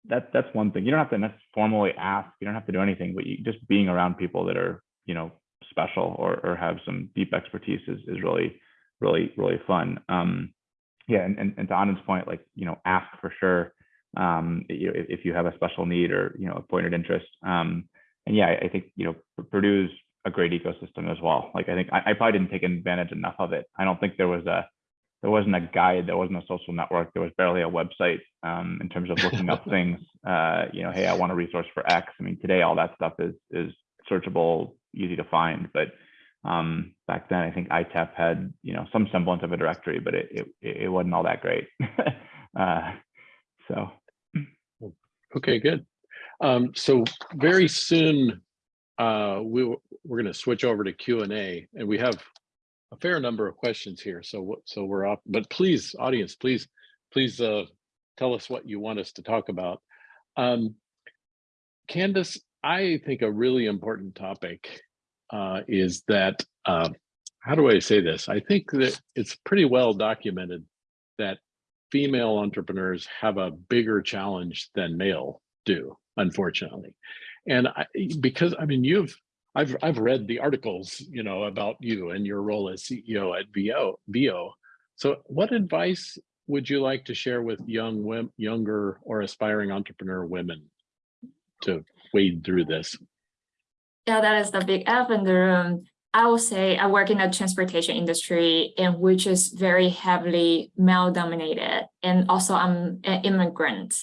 that that's one thing. You don't have to formally ask. You don't have to do anything, but you just being around people that are you know special or or have some deep expertise is is really really really fun. Um, yeah, and, and and to Anand's point, like you know, ask for sure. Um, you know, if, if you have a special need or you know a pointed interest. Um, and yeah, I, I think you know Purdue's a great ecosystem as well. Like I think I, I probably didn't take advantage enough of it. I don't think there was a there wasn't a guide, there wasn't a social network, there was barely a website um, in terms of looking up <laughs> things. Uh, you know, hey, I want a resource for X. I mean, today all that stuff is is searchable, easy to find. But um, back then, I think ITEP had you know some semblance of a directory, but it it, it wasn't all that great. <laughs> uh, so. Okay, good. Um, so very soon, uh, we we're going to switch over to Q and A, and we have a fair number of questions here. So so we're up, but please, audience, please, please uh, tell us what you want us to talk about. Um, Candice, I think a really important topic uh, is that, uh, how do I say this? I think that it's pretty well documented that female entrepreneurs have a bigger challenge than male do, unfortunately. And I, because, I mean, you've I've I've read the articles, you know, about you and your role as CEO at Veo. Veo. So, what advice would you like to share with young younger or aspiring entrepreneur women to wade through this? Yeah, that is the big elephant in the room. I will say I work in the transportation industry and which is very heavily male dominated. And also I'm an immigrant.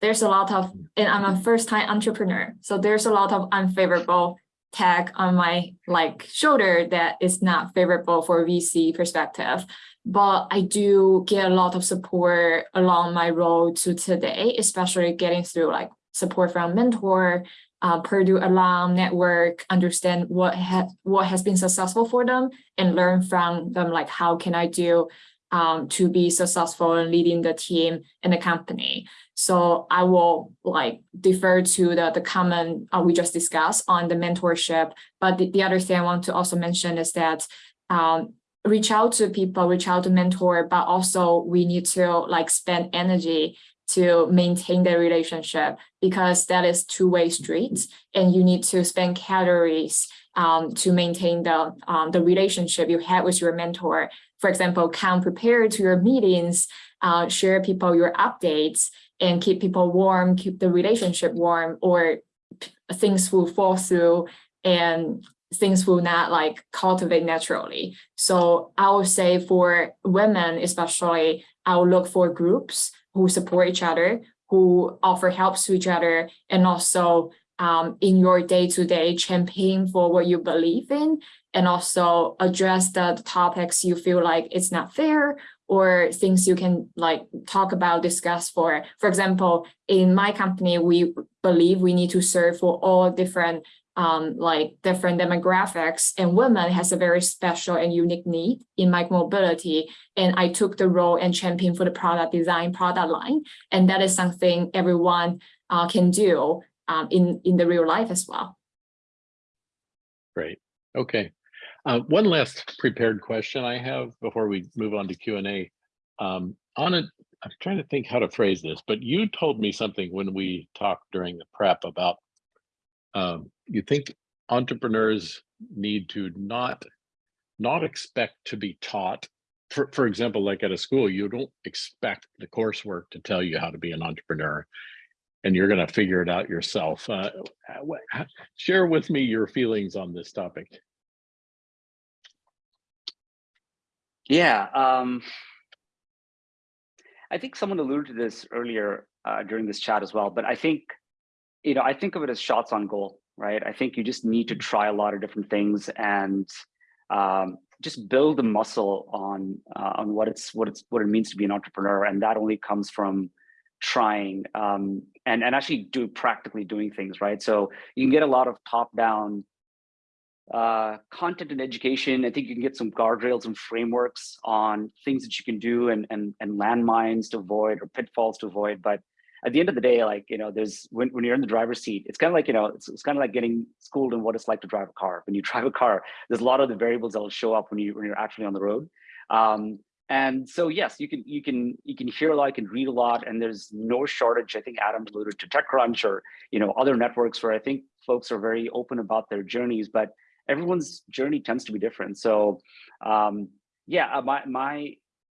There's a lot of, and I'm a first time entrepreneur. So there's a lot of unfavorable tag on my like shoulder that is not favorable for VC perspective. But I do get a lot of support along my road to today, especially getting through like support from mentor, uh, Purdue alum network, understand what ha what has been successful for them and learn from them like how can I do um, to be successful in leading the team and the company. So I will like defer to the, the comment uh, we just discussed on the mentorship. But the, the other thing I want to also mention is that um, reach out to people, reach out to mentor, but also we need to like spend energy to maintain the relationship because that is two-way street and you need to spend calories um, to maintain the, um, the relationship you had with your mentor. For example, come prepared to your meetings, uh, share people your updates and keep people warm, keep the relationship warm or things will fall through and things will not like cultivate naturally. So I would say for women especially, I would look for groups who support each other, who offer helps to each other, and also um, in your day-to-day campaign for what you believe in, and also address the topics you feel like it's not fair or things you can like talk about, discuss for. For example, in my company, we believe we need to serve for all different um, like different demographics and women has a very special and unique need in micromobility. And I took the role and champion for the product design product line. And that is something everyone uh, can do um, in, in the real life as well. Great. Okay. Uh, one last prepared question I have before we move on to Q and A. Um, on it, I'm trying to think how to phrase this, but you told me something when we talked during the prep about um, you think entrepreneurs need to not not expect to be taught. For, for example, like at a school, you don't expect the coursework to tell you how to be an entrepreneur and you're going to figure it out yourself. Uh, share with me your feelings on this topic. Yeah, um, I think someone alluded to this earlier uh, during this chat as well, but I think, you know, I think of it as shots on goal, right? I think you just need to try a lot of different things and um, just build the muscle on uh, on what it's what it's what it means to be an entrepreneur, and that only comes from trying um, and and actually do practically doing things, right? So you can get a lot of top down uh, content and education. I think you can get some guardrails and frameworks on things that you can do and, and, and landmines to avoid or pitfalls to avoid. But at the end of the day, like, you know, there's when, when you're in the driver's seat, it's kind of like, you know, it's, it's kind of like getting schooled in what it's like to drive a car. When you <laughs> drive a car, there's a lot of the variables that will show up when you when you're actually on the road. Um, and so yes, you can you can you can hear a lot, you can read a lot, and there's no shortage. I think Adam alluded to TechCrunch or you know other networks where I think folks are very open about their journeys, but everyone's journey tends to be different. So um, yeah, uh, my, my,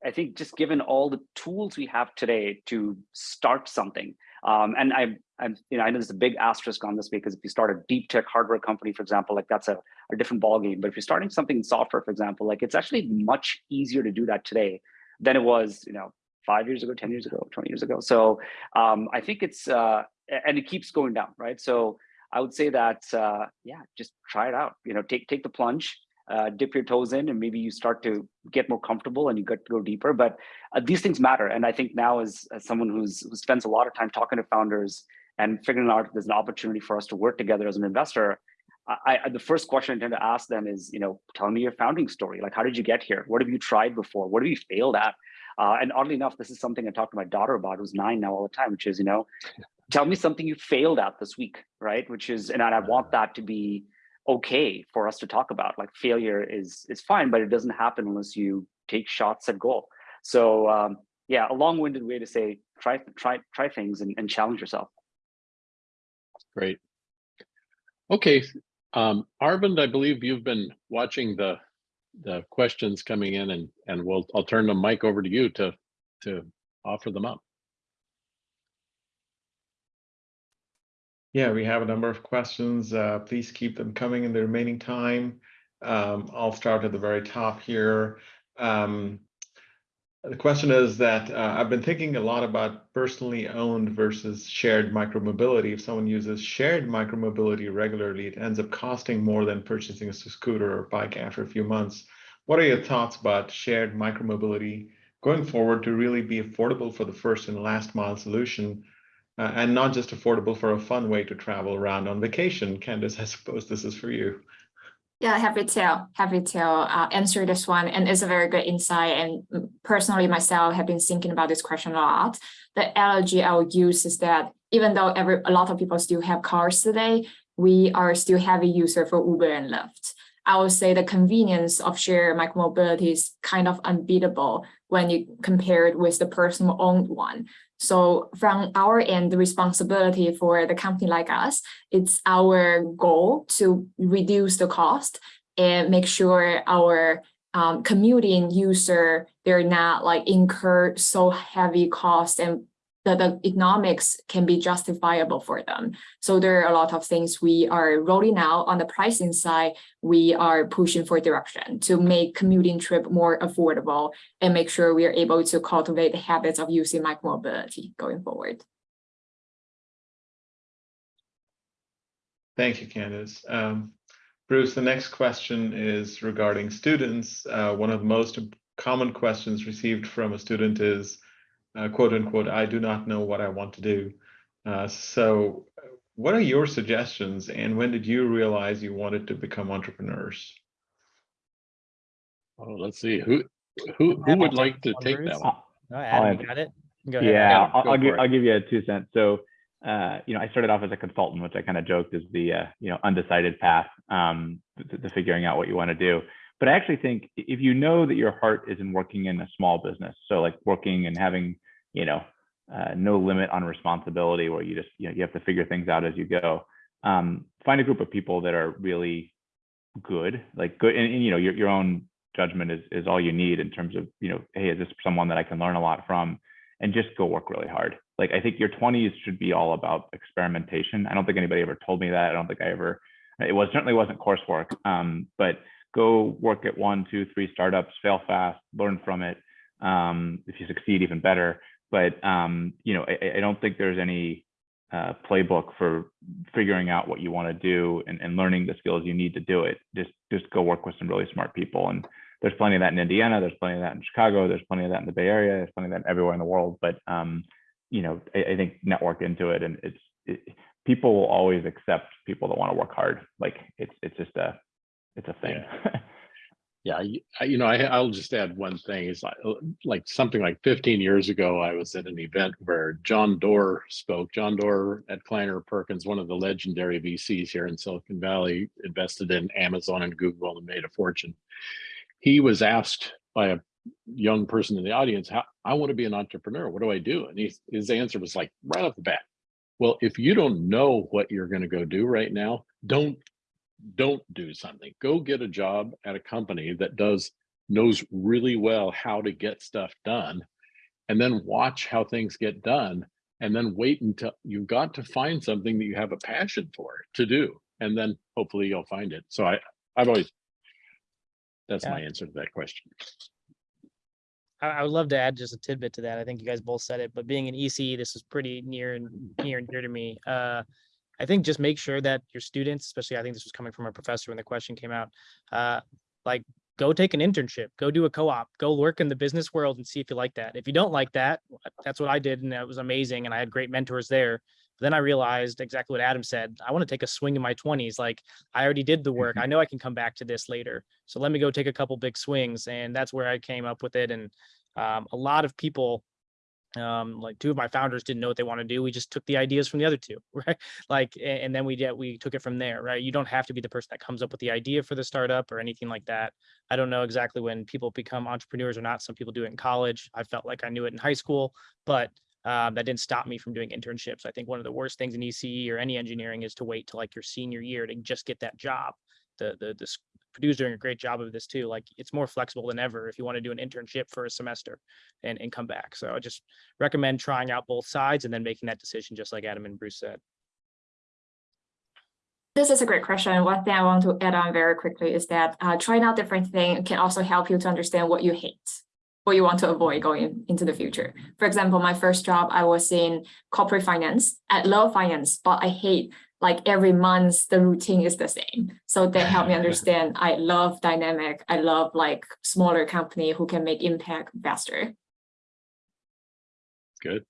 I think just given all the tools we have today to start something, um, and I, I'm, you know, I know there's a big asterisk on this because if you start a deep tech hardware company, for example, like that's a, a different ballgame. But if you're starting something in software, for example, like it's actually much easier to do that today than it was, you know, five years ago, 10 years ago, 20 years ago. So um, I think it's, uh, and it keeps going down, right? So I would say that uh, yeah, just try it out. You know, take take the plunge, uh, dip your toes in, and maybe you start to get more comfortable and you get to go deeper. But uh, these things matter, and I think now as, as someone who's who spends a lot of time talking to founders and figuring out if there's an opportunity for us to work together as an investor. I, I, the first question I tend to ask them is, you know, tell me your founding story. Like, how did you get here? What have you tried before? What have you failed at? Uh, and oddly enough, this is something I talk to my daughter about, who's nine now all the time, which is, you know, <laughs> tell me something you failed at this week, right? Which is, and I want that to be okay for us to talk about. Like failure is is fine, but it doesn't happen unless you take shots at goal. So um, yeah, a long-winded way to say try try try things and, and challenge yourself. Great. Okay, um, Arvind, I believe you've been watching the the questions coming in, and and we'll I'll turn the mic over to you to to offer them up. Yeah, we have a number of questions. Uh, please keep them coming in the remaining time. Um, I'll start at the very top here. Um, the question is that uh, I've been thinking a lot about personally owned versus shared micromobility. If someone uses shared micromobility regularly, it ends up costing more than purchasing a scooter or bike after a few months. What are your thoughts about shared micromobility going forward to really be affordable for the first and last mile solution uh, and not just affordable for a fun way to travel around on vacation. Candice, <laughs> I suppose this is for you. Yeah, happy to happy to uh, answer this one, and it's a very good insight. And personally, myself have been thinking about this question a lot. The analogy I would use is that even though every a lot of people still have cars today, we are still heavy user for Uber and Lyft. I would say the convenience of shared micromobility is kind of unbeatable when you compare it with the personal owned one. So from our end, the responsibility for the company like us, it's our goal to reduce the cost and make sure our um, commuting user, they're not like incur so heavy cost and that the economics can be justifiable for them. So there are a lot of things we are rolling out on the pricing side. We are pushing for direction to make commuting trip more affordable and make sure we are able to cultivate the habits of using micromobility going forward. Thank you, Candice. Um, Bruce, the next question is regarding students. Uh, one of the most common questions received from a student is, uh, quote unquote, I do not know what I want to do. Uh, so what are your suggestions and when did you realize you wanted to become entrepreneurs? Oh, let's see, who, who, who would like to take that one? No, Adam, got it? Go ahead. Yeah, Adam, I'll, go I'll give, it. I'll give you a two cents. So, uh, you know, I started off as a consultant, which I kind of joked is the uh, you know undecided path um, to, to figuring out what you want to do. But I actually think if you know that your heart is in working in a small business, so like working and having you know uh, no limit on responsibility, where you just you know you have to figure things out as you go. Um, find a group of people that are really good, like good, and, and you know your your own judgment is is all you need in terms of you know hey is this someone that I can learn a lot from and just go work really hard. Like I think your 20s should be all about experimentation. I don't think anybody ever told me that. I don't think I ever. It was certainly wasn't coursework. Um, but go work at one, two, three startups, fail fast, learn from it. Um, if you succeed, even better. But um, you know, I, I don't think there's any uh, playbook for figuring out what you want to do and, and learning the skills you need to do it. Just just go work with some really smart people and there's plenty of that in Indiana. There's plenty of that in Chicago. There's plenty of that in the Bay Area. There's plenty of that everywhere in the world. But um, you know, I, I, think network into it, and it's it, people will always accept people that want to work hard. Like it's it's just a it's a thing. Yeah, <laughs> you, I- you know, I, I'll just add one thing. It's like, uh, like something like 15 years ago, I was at an event where John Doerr spoke. John Doerr at Kleiner Perkins, one of the legendary VCs here in Silicon Valley, invested in Amazon and Google and made a fortune. He was asked by a young person in the audience, how, I want to be an entrepreneur. What do I do? And he, his answer was like right off the bat. Well, if you don't know what you're going to go do right now, don't don't do something. Go get a job at a company that does knows really well how to get stuff done and then watch how things get done and then wait until you've got to find something that you have a passion for to do and then hopefully you'll find it. So I I've always that's Yeah. my answer to that question. I, I would love to add just a tidbit to that. I think you guys both said it, but being an EC, this is pretty near and near and dear to me. Uh, I think just make sure that your students, especially I think this was coming from a professor when the question came out, uh, like go take an internship, go do a co-op, go work in the business world and see if you like that. If you don't like that, that's what I did and that was amazing and I had great mentors there. Then I realized exactly what Adam said. I want to take a swing in my 20s. Like I already did the work. I know I can come back to this later. So let me go take a couple big swings. And that's where I came up with it. And um, a lot of people um like two of my founders didn't know what they want to do we just took the ideas from the other two <laughs> right? Like and then we did we took it from there right? You don't have to be the person that comes up with the idea for the startup or anything like that. I don't know exactly when people become entrepreneurs or not some people do it in college i felt like i knew it in high school but um, that didn't stop me from doing internships. I think one of the worst things in ece or any engineering is to wait till like your senior year to just get that job the the, the s- Purdue's doing a great job of this too. Like it's more flexible than ever if you want to do an internship for a semester and, and come back. So I just recommend trying out both sides and then making that decision, just like Adam and Bruce said. This is a great question. One thing I want to add on very quickly is that uh, trying out different things can also help you to understand what you hate, what you want to avoid going into the future. For example, my first job, I was in corporate finance. I love finance, but I hate like every month the routine is the same. So that helped me <laughs> understand I love dynamic. I love like smaller company who can make impact faster. Good.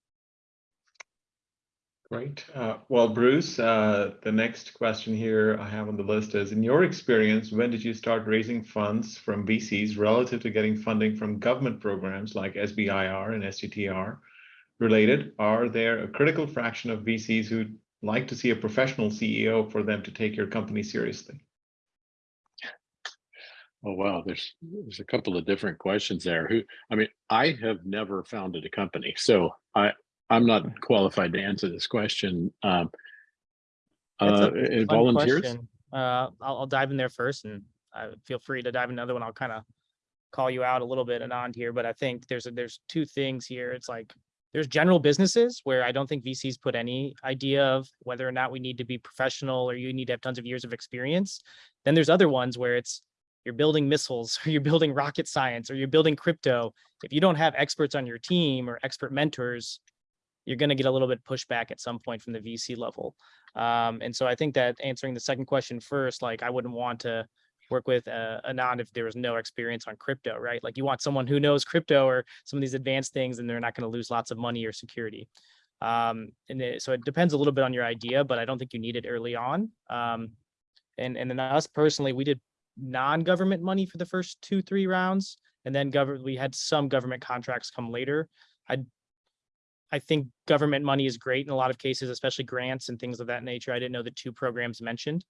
Great. Uh, well, Bruce, uh, the next question here I have on the list is, in your experience, when did you start raising funds from VCs relative to getting funding from government programs like SBIR and STTR? Related, are there a critical fraction of VCs who like to see a professional CEO for them to take your company seriously? Oh, wow, there's, there's a couple of different questions there. Who, I mean, I have never founded a company, so I, I'm not qualified to answer this question. Um. Uh, volunteers? question. Uh, I'll, I'll dive in there first and uh, feel free to dive in another one. I'll kind of call you out a little bit and on here, but I think there's, a there's two things here. It's like, there's general businesses where I don't think VCs put any idea of whether or not we need to be professional or you need to have tons of years of experience. Then there's other ones where it's, you're building missiles <laughs> or you're building rocket science or you're building crypto. If you don't have experts on your team or expert mentors, you're going to get a little bit pushback at some point from the VC level. Um, and so I think that answering the second question first, like I wouldn't want to work with uh, Anand if there was no experience on crypto, right? Like you want someone who knows crypto or some of these advanced things and they're not going to lose lots of money or security. Um, and it, so it depends a little bit on your idea, but I don't think you need it early on. Um, and, and then us personally, we did non-government money for the first two, three rounds. And then government, we had some government contracts come later. I I think government money is great in a lot of cases, especially grants and things of that nature. I didn't know the two programs mentioned.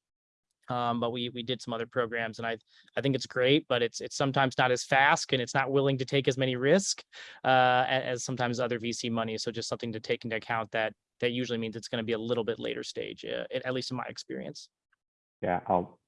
Um, but we we did some other programs and I I think it's great, but it's it's sometimes not as fast and it's not willing to take as many risk uh, as sometimes other VC money. So just something to take into account that that usually means it's going to be a little bit later stage, uh, at least in my experience. Yeah, I'll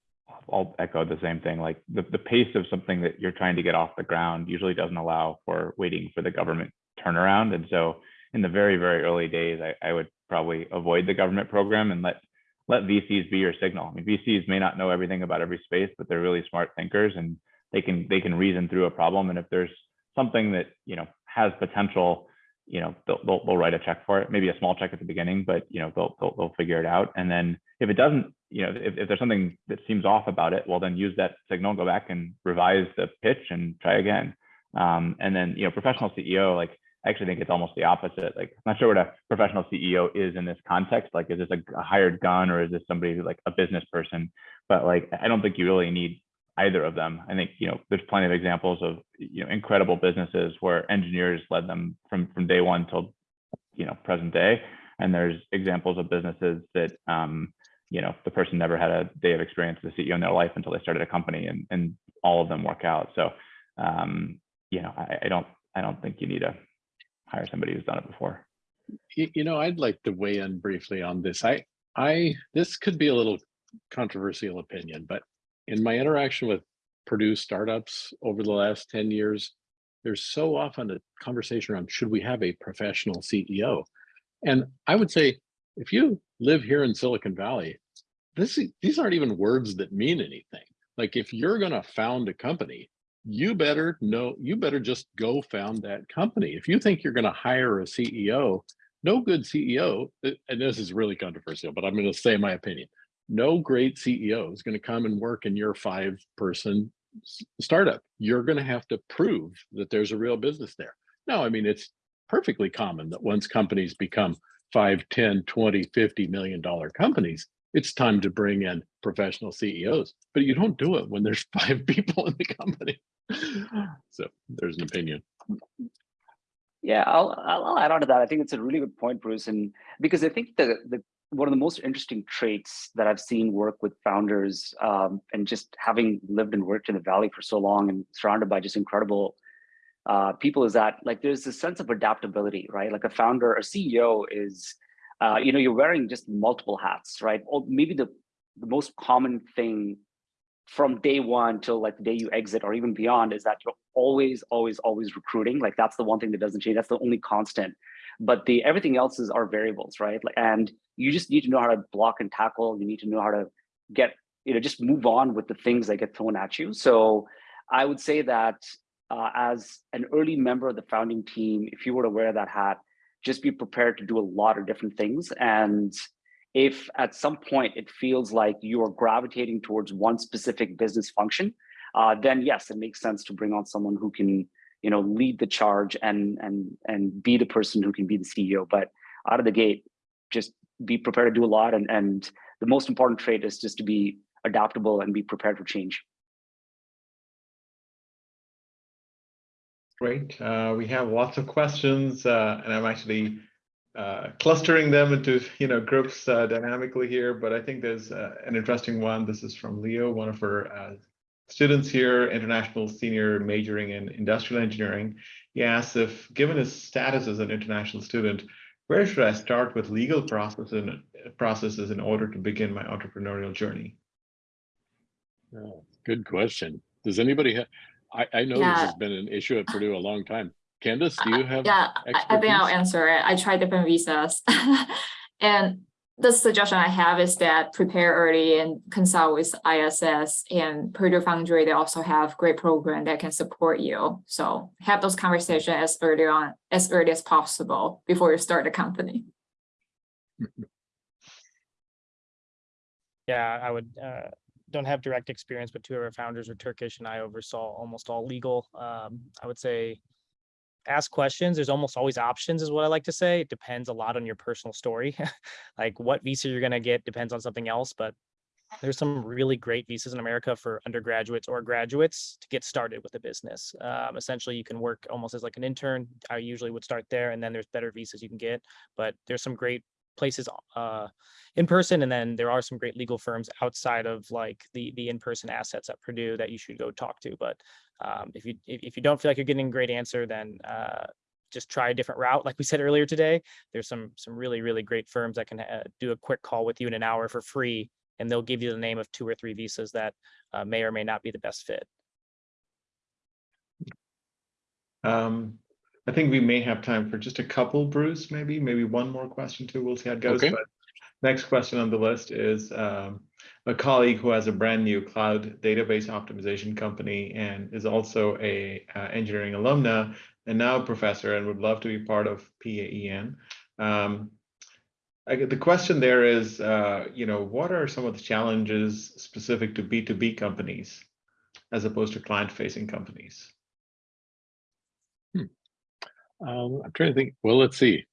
I'll echo the same thing. Like the, the pace of something that you're trying to get off the ground usually doesn't allow for waiting for the government turnaround. And so in the very, very early days, I, I would probably avoid the government program and let let VCs be your signal. I mean, VCs may not know everything about every space, but they're really smart thinkers and they can they can reason through a problem. And if there's something that you know has potential, you know, they'll, they'll, they'll write a check for it, maybe a small check at the beginning, but you know, they'll, they'll, they'll figure it out. And then if it doesn't, you know, if, if there's something that seems off about it, well, then use that signal, go back and revise the pitch and try again. Um, and then, you know, professional CEO, like, I actually think it's almost the opposite. Like, I'm not sure what a professional CEO is in this context. Like, is this a, a hired gun or is this somebody who's like a business person? But like, I don't think you really need either of them. I think, you know, there's plenty of examples of, you know, incredible businesses where engineers led them from, from day one till, you know, present day. And there's examples of businesses that, um, you know, the person never had a day of experience as a CEO in their life until they started a company and, and all of them work out. So, um, you know, I, I don't, I don't think you need to hire somebody who's done it before. You, know, I'd like to weigh in briefly on this. I, I, this could be a little controversial opinion, but in my interaction with Purdue startups over the last 10 years, there's so often a conversation around should we have a professional CEO? And I would say, if you live here in Silicon Valley, this, these aren't even words that mean anything. Like if you're going to found a company, you better know, you better just go found that company. If you think you're going to hire a CEO, no good CEO, uh, and this is really controversial, but I'm going to say my opinion. No great CEO is going to come and work in your five person startup. You're going to have to prove that there's a real business there. No, I mean, it's perfectly common that once companies become 5, 10, 20, 50 million dollar companies, it's time to bring in professional CEOs, but you don't do it when there's <laughs> five people in the company. <laughs> So there's an opinion. Yeah, I'll, I'll add on to that. I think it's a really good point, Bruce, and because I think the the one of the most interesting traits that I've seen work with founders, um, and just having lived and worked in the valley for so long and surrounded by just incredible uh, people, is that like there's this sense of adaptability, right? Like a founder, a CEO is, uh, you know, you're wearing just multiple hats, right? Or maybe the the most common thing from day one till like the day you exit or even beyond is that you're always always always recruiting. Like that's the one thing that doesn't change. That's the only constant. But the everything else is are variables right? Like and you just need to know how to block and tackle. You need to know how to get you know just move on with the things that get thrown at you. So i would say that uh, as an early member of the founding team if you were to wear that hat just be prepared to do a lot of different things and if at some point it feels like you are gravitating towards one specific business function, uh, then yes, it makes sense to bring on someone who can, you know, lead the charge and and and be the person who can be the CEO. But out of the gate, just be prepared to do a lot. And and the most important trait is just to be adaptable and be prepared for change. Great. Uh, we have lots of questions, uh, and I'm actually uh, clustering them into you know groups uh, dynamically here. But I think there's uh, an interesting one. This is from Leo, one of our uh, students here, international senior majoring in industrial engineering. He asks if, given his status as an international student, where should I start with legal processes in order to begin my entrepreneurial journey? Good question. Does anybody have, I, I know this has been an issue at Purdue a long time. Candice, do you have? Yeah, I, I think I'll answer it. I tried different visas. <laughs> And the suggestion I have is that prepare early and consult with ISS and Purdue Foundry. They also have great program that can support you. So have those conversations as early on, as early as possible before you start the company. <laughs> Yeah, I would, uh, don't have direct experience, but two of our founders are Turkish and I oversaw almost all legal. Um, I would say ask questions. There's almost always options is what I like to say. It depends a lot on your personal story. <laughs> Like what visa you're gonna get depends on something else, but there's some really great visas in America for undergraduates or graduates to get started with a business. Um, essentially, you can work almost as like an intern. I usually would start there, and then there's better visas you can get. But there's some great places uh, in person, and then there are some great legal firms outside of like the the in person assets at Purdue that you should go talk to. But um, if you if, if you don't feel like you're getting a great answer, then uh, just try a different route. Like we said earlier today, there's some some really really great firms that can uh, do a quick call with you in an hour for free and they'll give you the name of two or three visas that uh, may or may not be the best fit. Um, I think we may have time for just a couple, Bruce, maybe, maybe one more question too. We'll see how it goes. Okay. But Next question on the list is um, a colleague who has a brand new cloud database optimization company and is also a uh, engineering alumna and now a professor and would love to be part of PAEN. Um, I get the question there is, uh, you know, what are some of the challenges specific to B2B companies as opposed to client-facing companies? Um, I'm trying to think, well, let's see.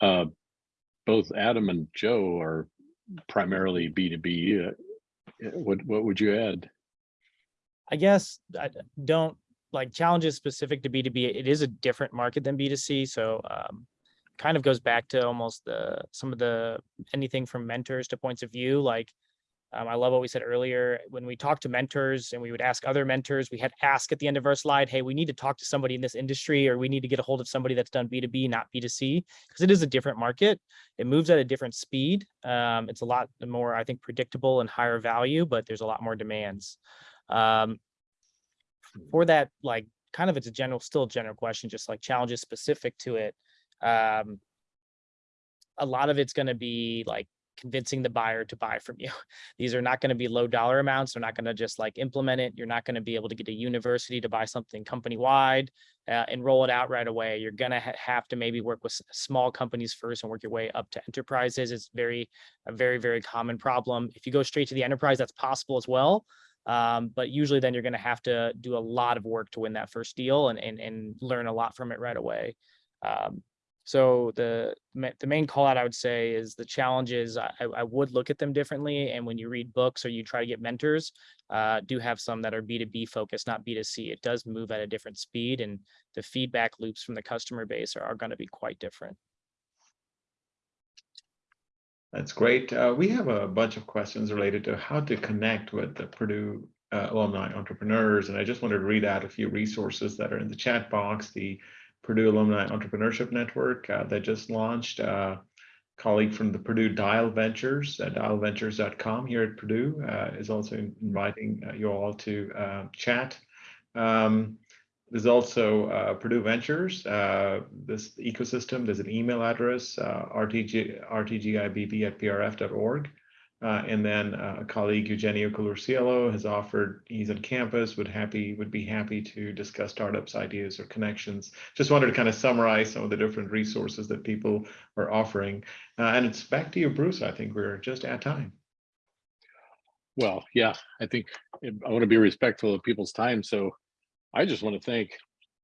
Uh, both Adam and Joe are primarily B two B. uh, What, what would you add? I guess I don't like challenges specific to B2B. It is a different market than B2C. So um, kind of goes back to almost the some of the anything from mentors to points of view. Like um, I love what we said earlier. When we talk to mentors and we would ask other mentors, we had ask at the end of our slide, hey, we need to talk to somebody in this industry or we need to get a hold of somebody that's done B2B, not B2C, because it is a different market. It moves at a different speed. Um, it's a lot more, I think, predictable and higher value, but there's a lot more demands. Um, for that, like, kind of it's a general, still general question, just like challenges specific to it. Um, a lot of it's going to be like convincing the buyer to buy from you. <laughs> These are not going to be low dollar amounts. They're not going to just like implement it. You're not going to be able to get a university to buy something company wide uh, and roll it out right away. You're going to ha- have to maybe work with small companies first and work your way up to enterprises. It's very, a very, very common problem. If you go straight to the enterprise, that's possible as well. Um, but usually then you're going to have to do a lot of work to win that first deal and, and, and learn a lot from it right away. Um, so the the main call out I would say is the challenges. I, I would look at them differently. And when you read books or you try to get mentors, uh, do have some that are B2B focused, not B2C. It does move at a different speed and the feedback loops from the customer base are, are going to be quite different. That's great. Uh, we have a bunch of questions related to how to connect with the Purdue uh, alumni entrepreneurs, and I just wanted to read out a few resources that are in the chat box. The Purdue Alumni Entrepreneurship Network uh, that just launched. Uh, colleague from the Purdue Dial Ventures, uh, dialventures.com here at Purdue, uh, is also inviting uh, you all to chat. Um, there's also uh, Purdue Ventures, uh, this ecosystem. There's an email address, uh, rtg, rtgibb at prf.org. Uh, and then uh, a colleague, Eugenio Culurciello, has offered, he's on campus, would happy would be happy to discuss startups, ideas, or connections. Just wanted to kind of summarize some of the different resources that people are offering. Uh, and it's back to you, Bruce. I think we're just at time. Well, yeah, I think I want to be respectful of people's time. So I just want to thank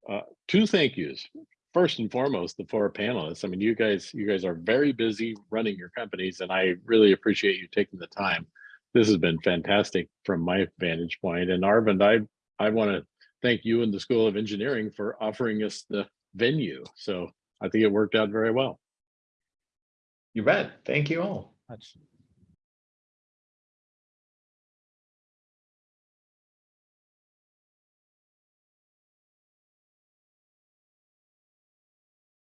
uh, two thank yous. First and foremost, the four panelists. I mean, you guys, you guys are very busy running your companies, and I really appreciate you taking the time. This has been fantastic from my vantage point. And Arvind, I I want to thank you and the School of Engineering for offering us the venue. So I think it worked out very well. You bet. Thank you all. Much.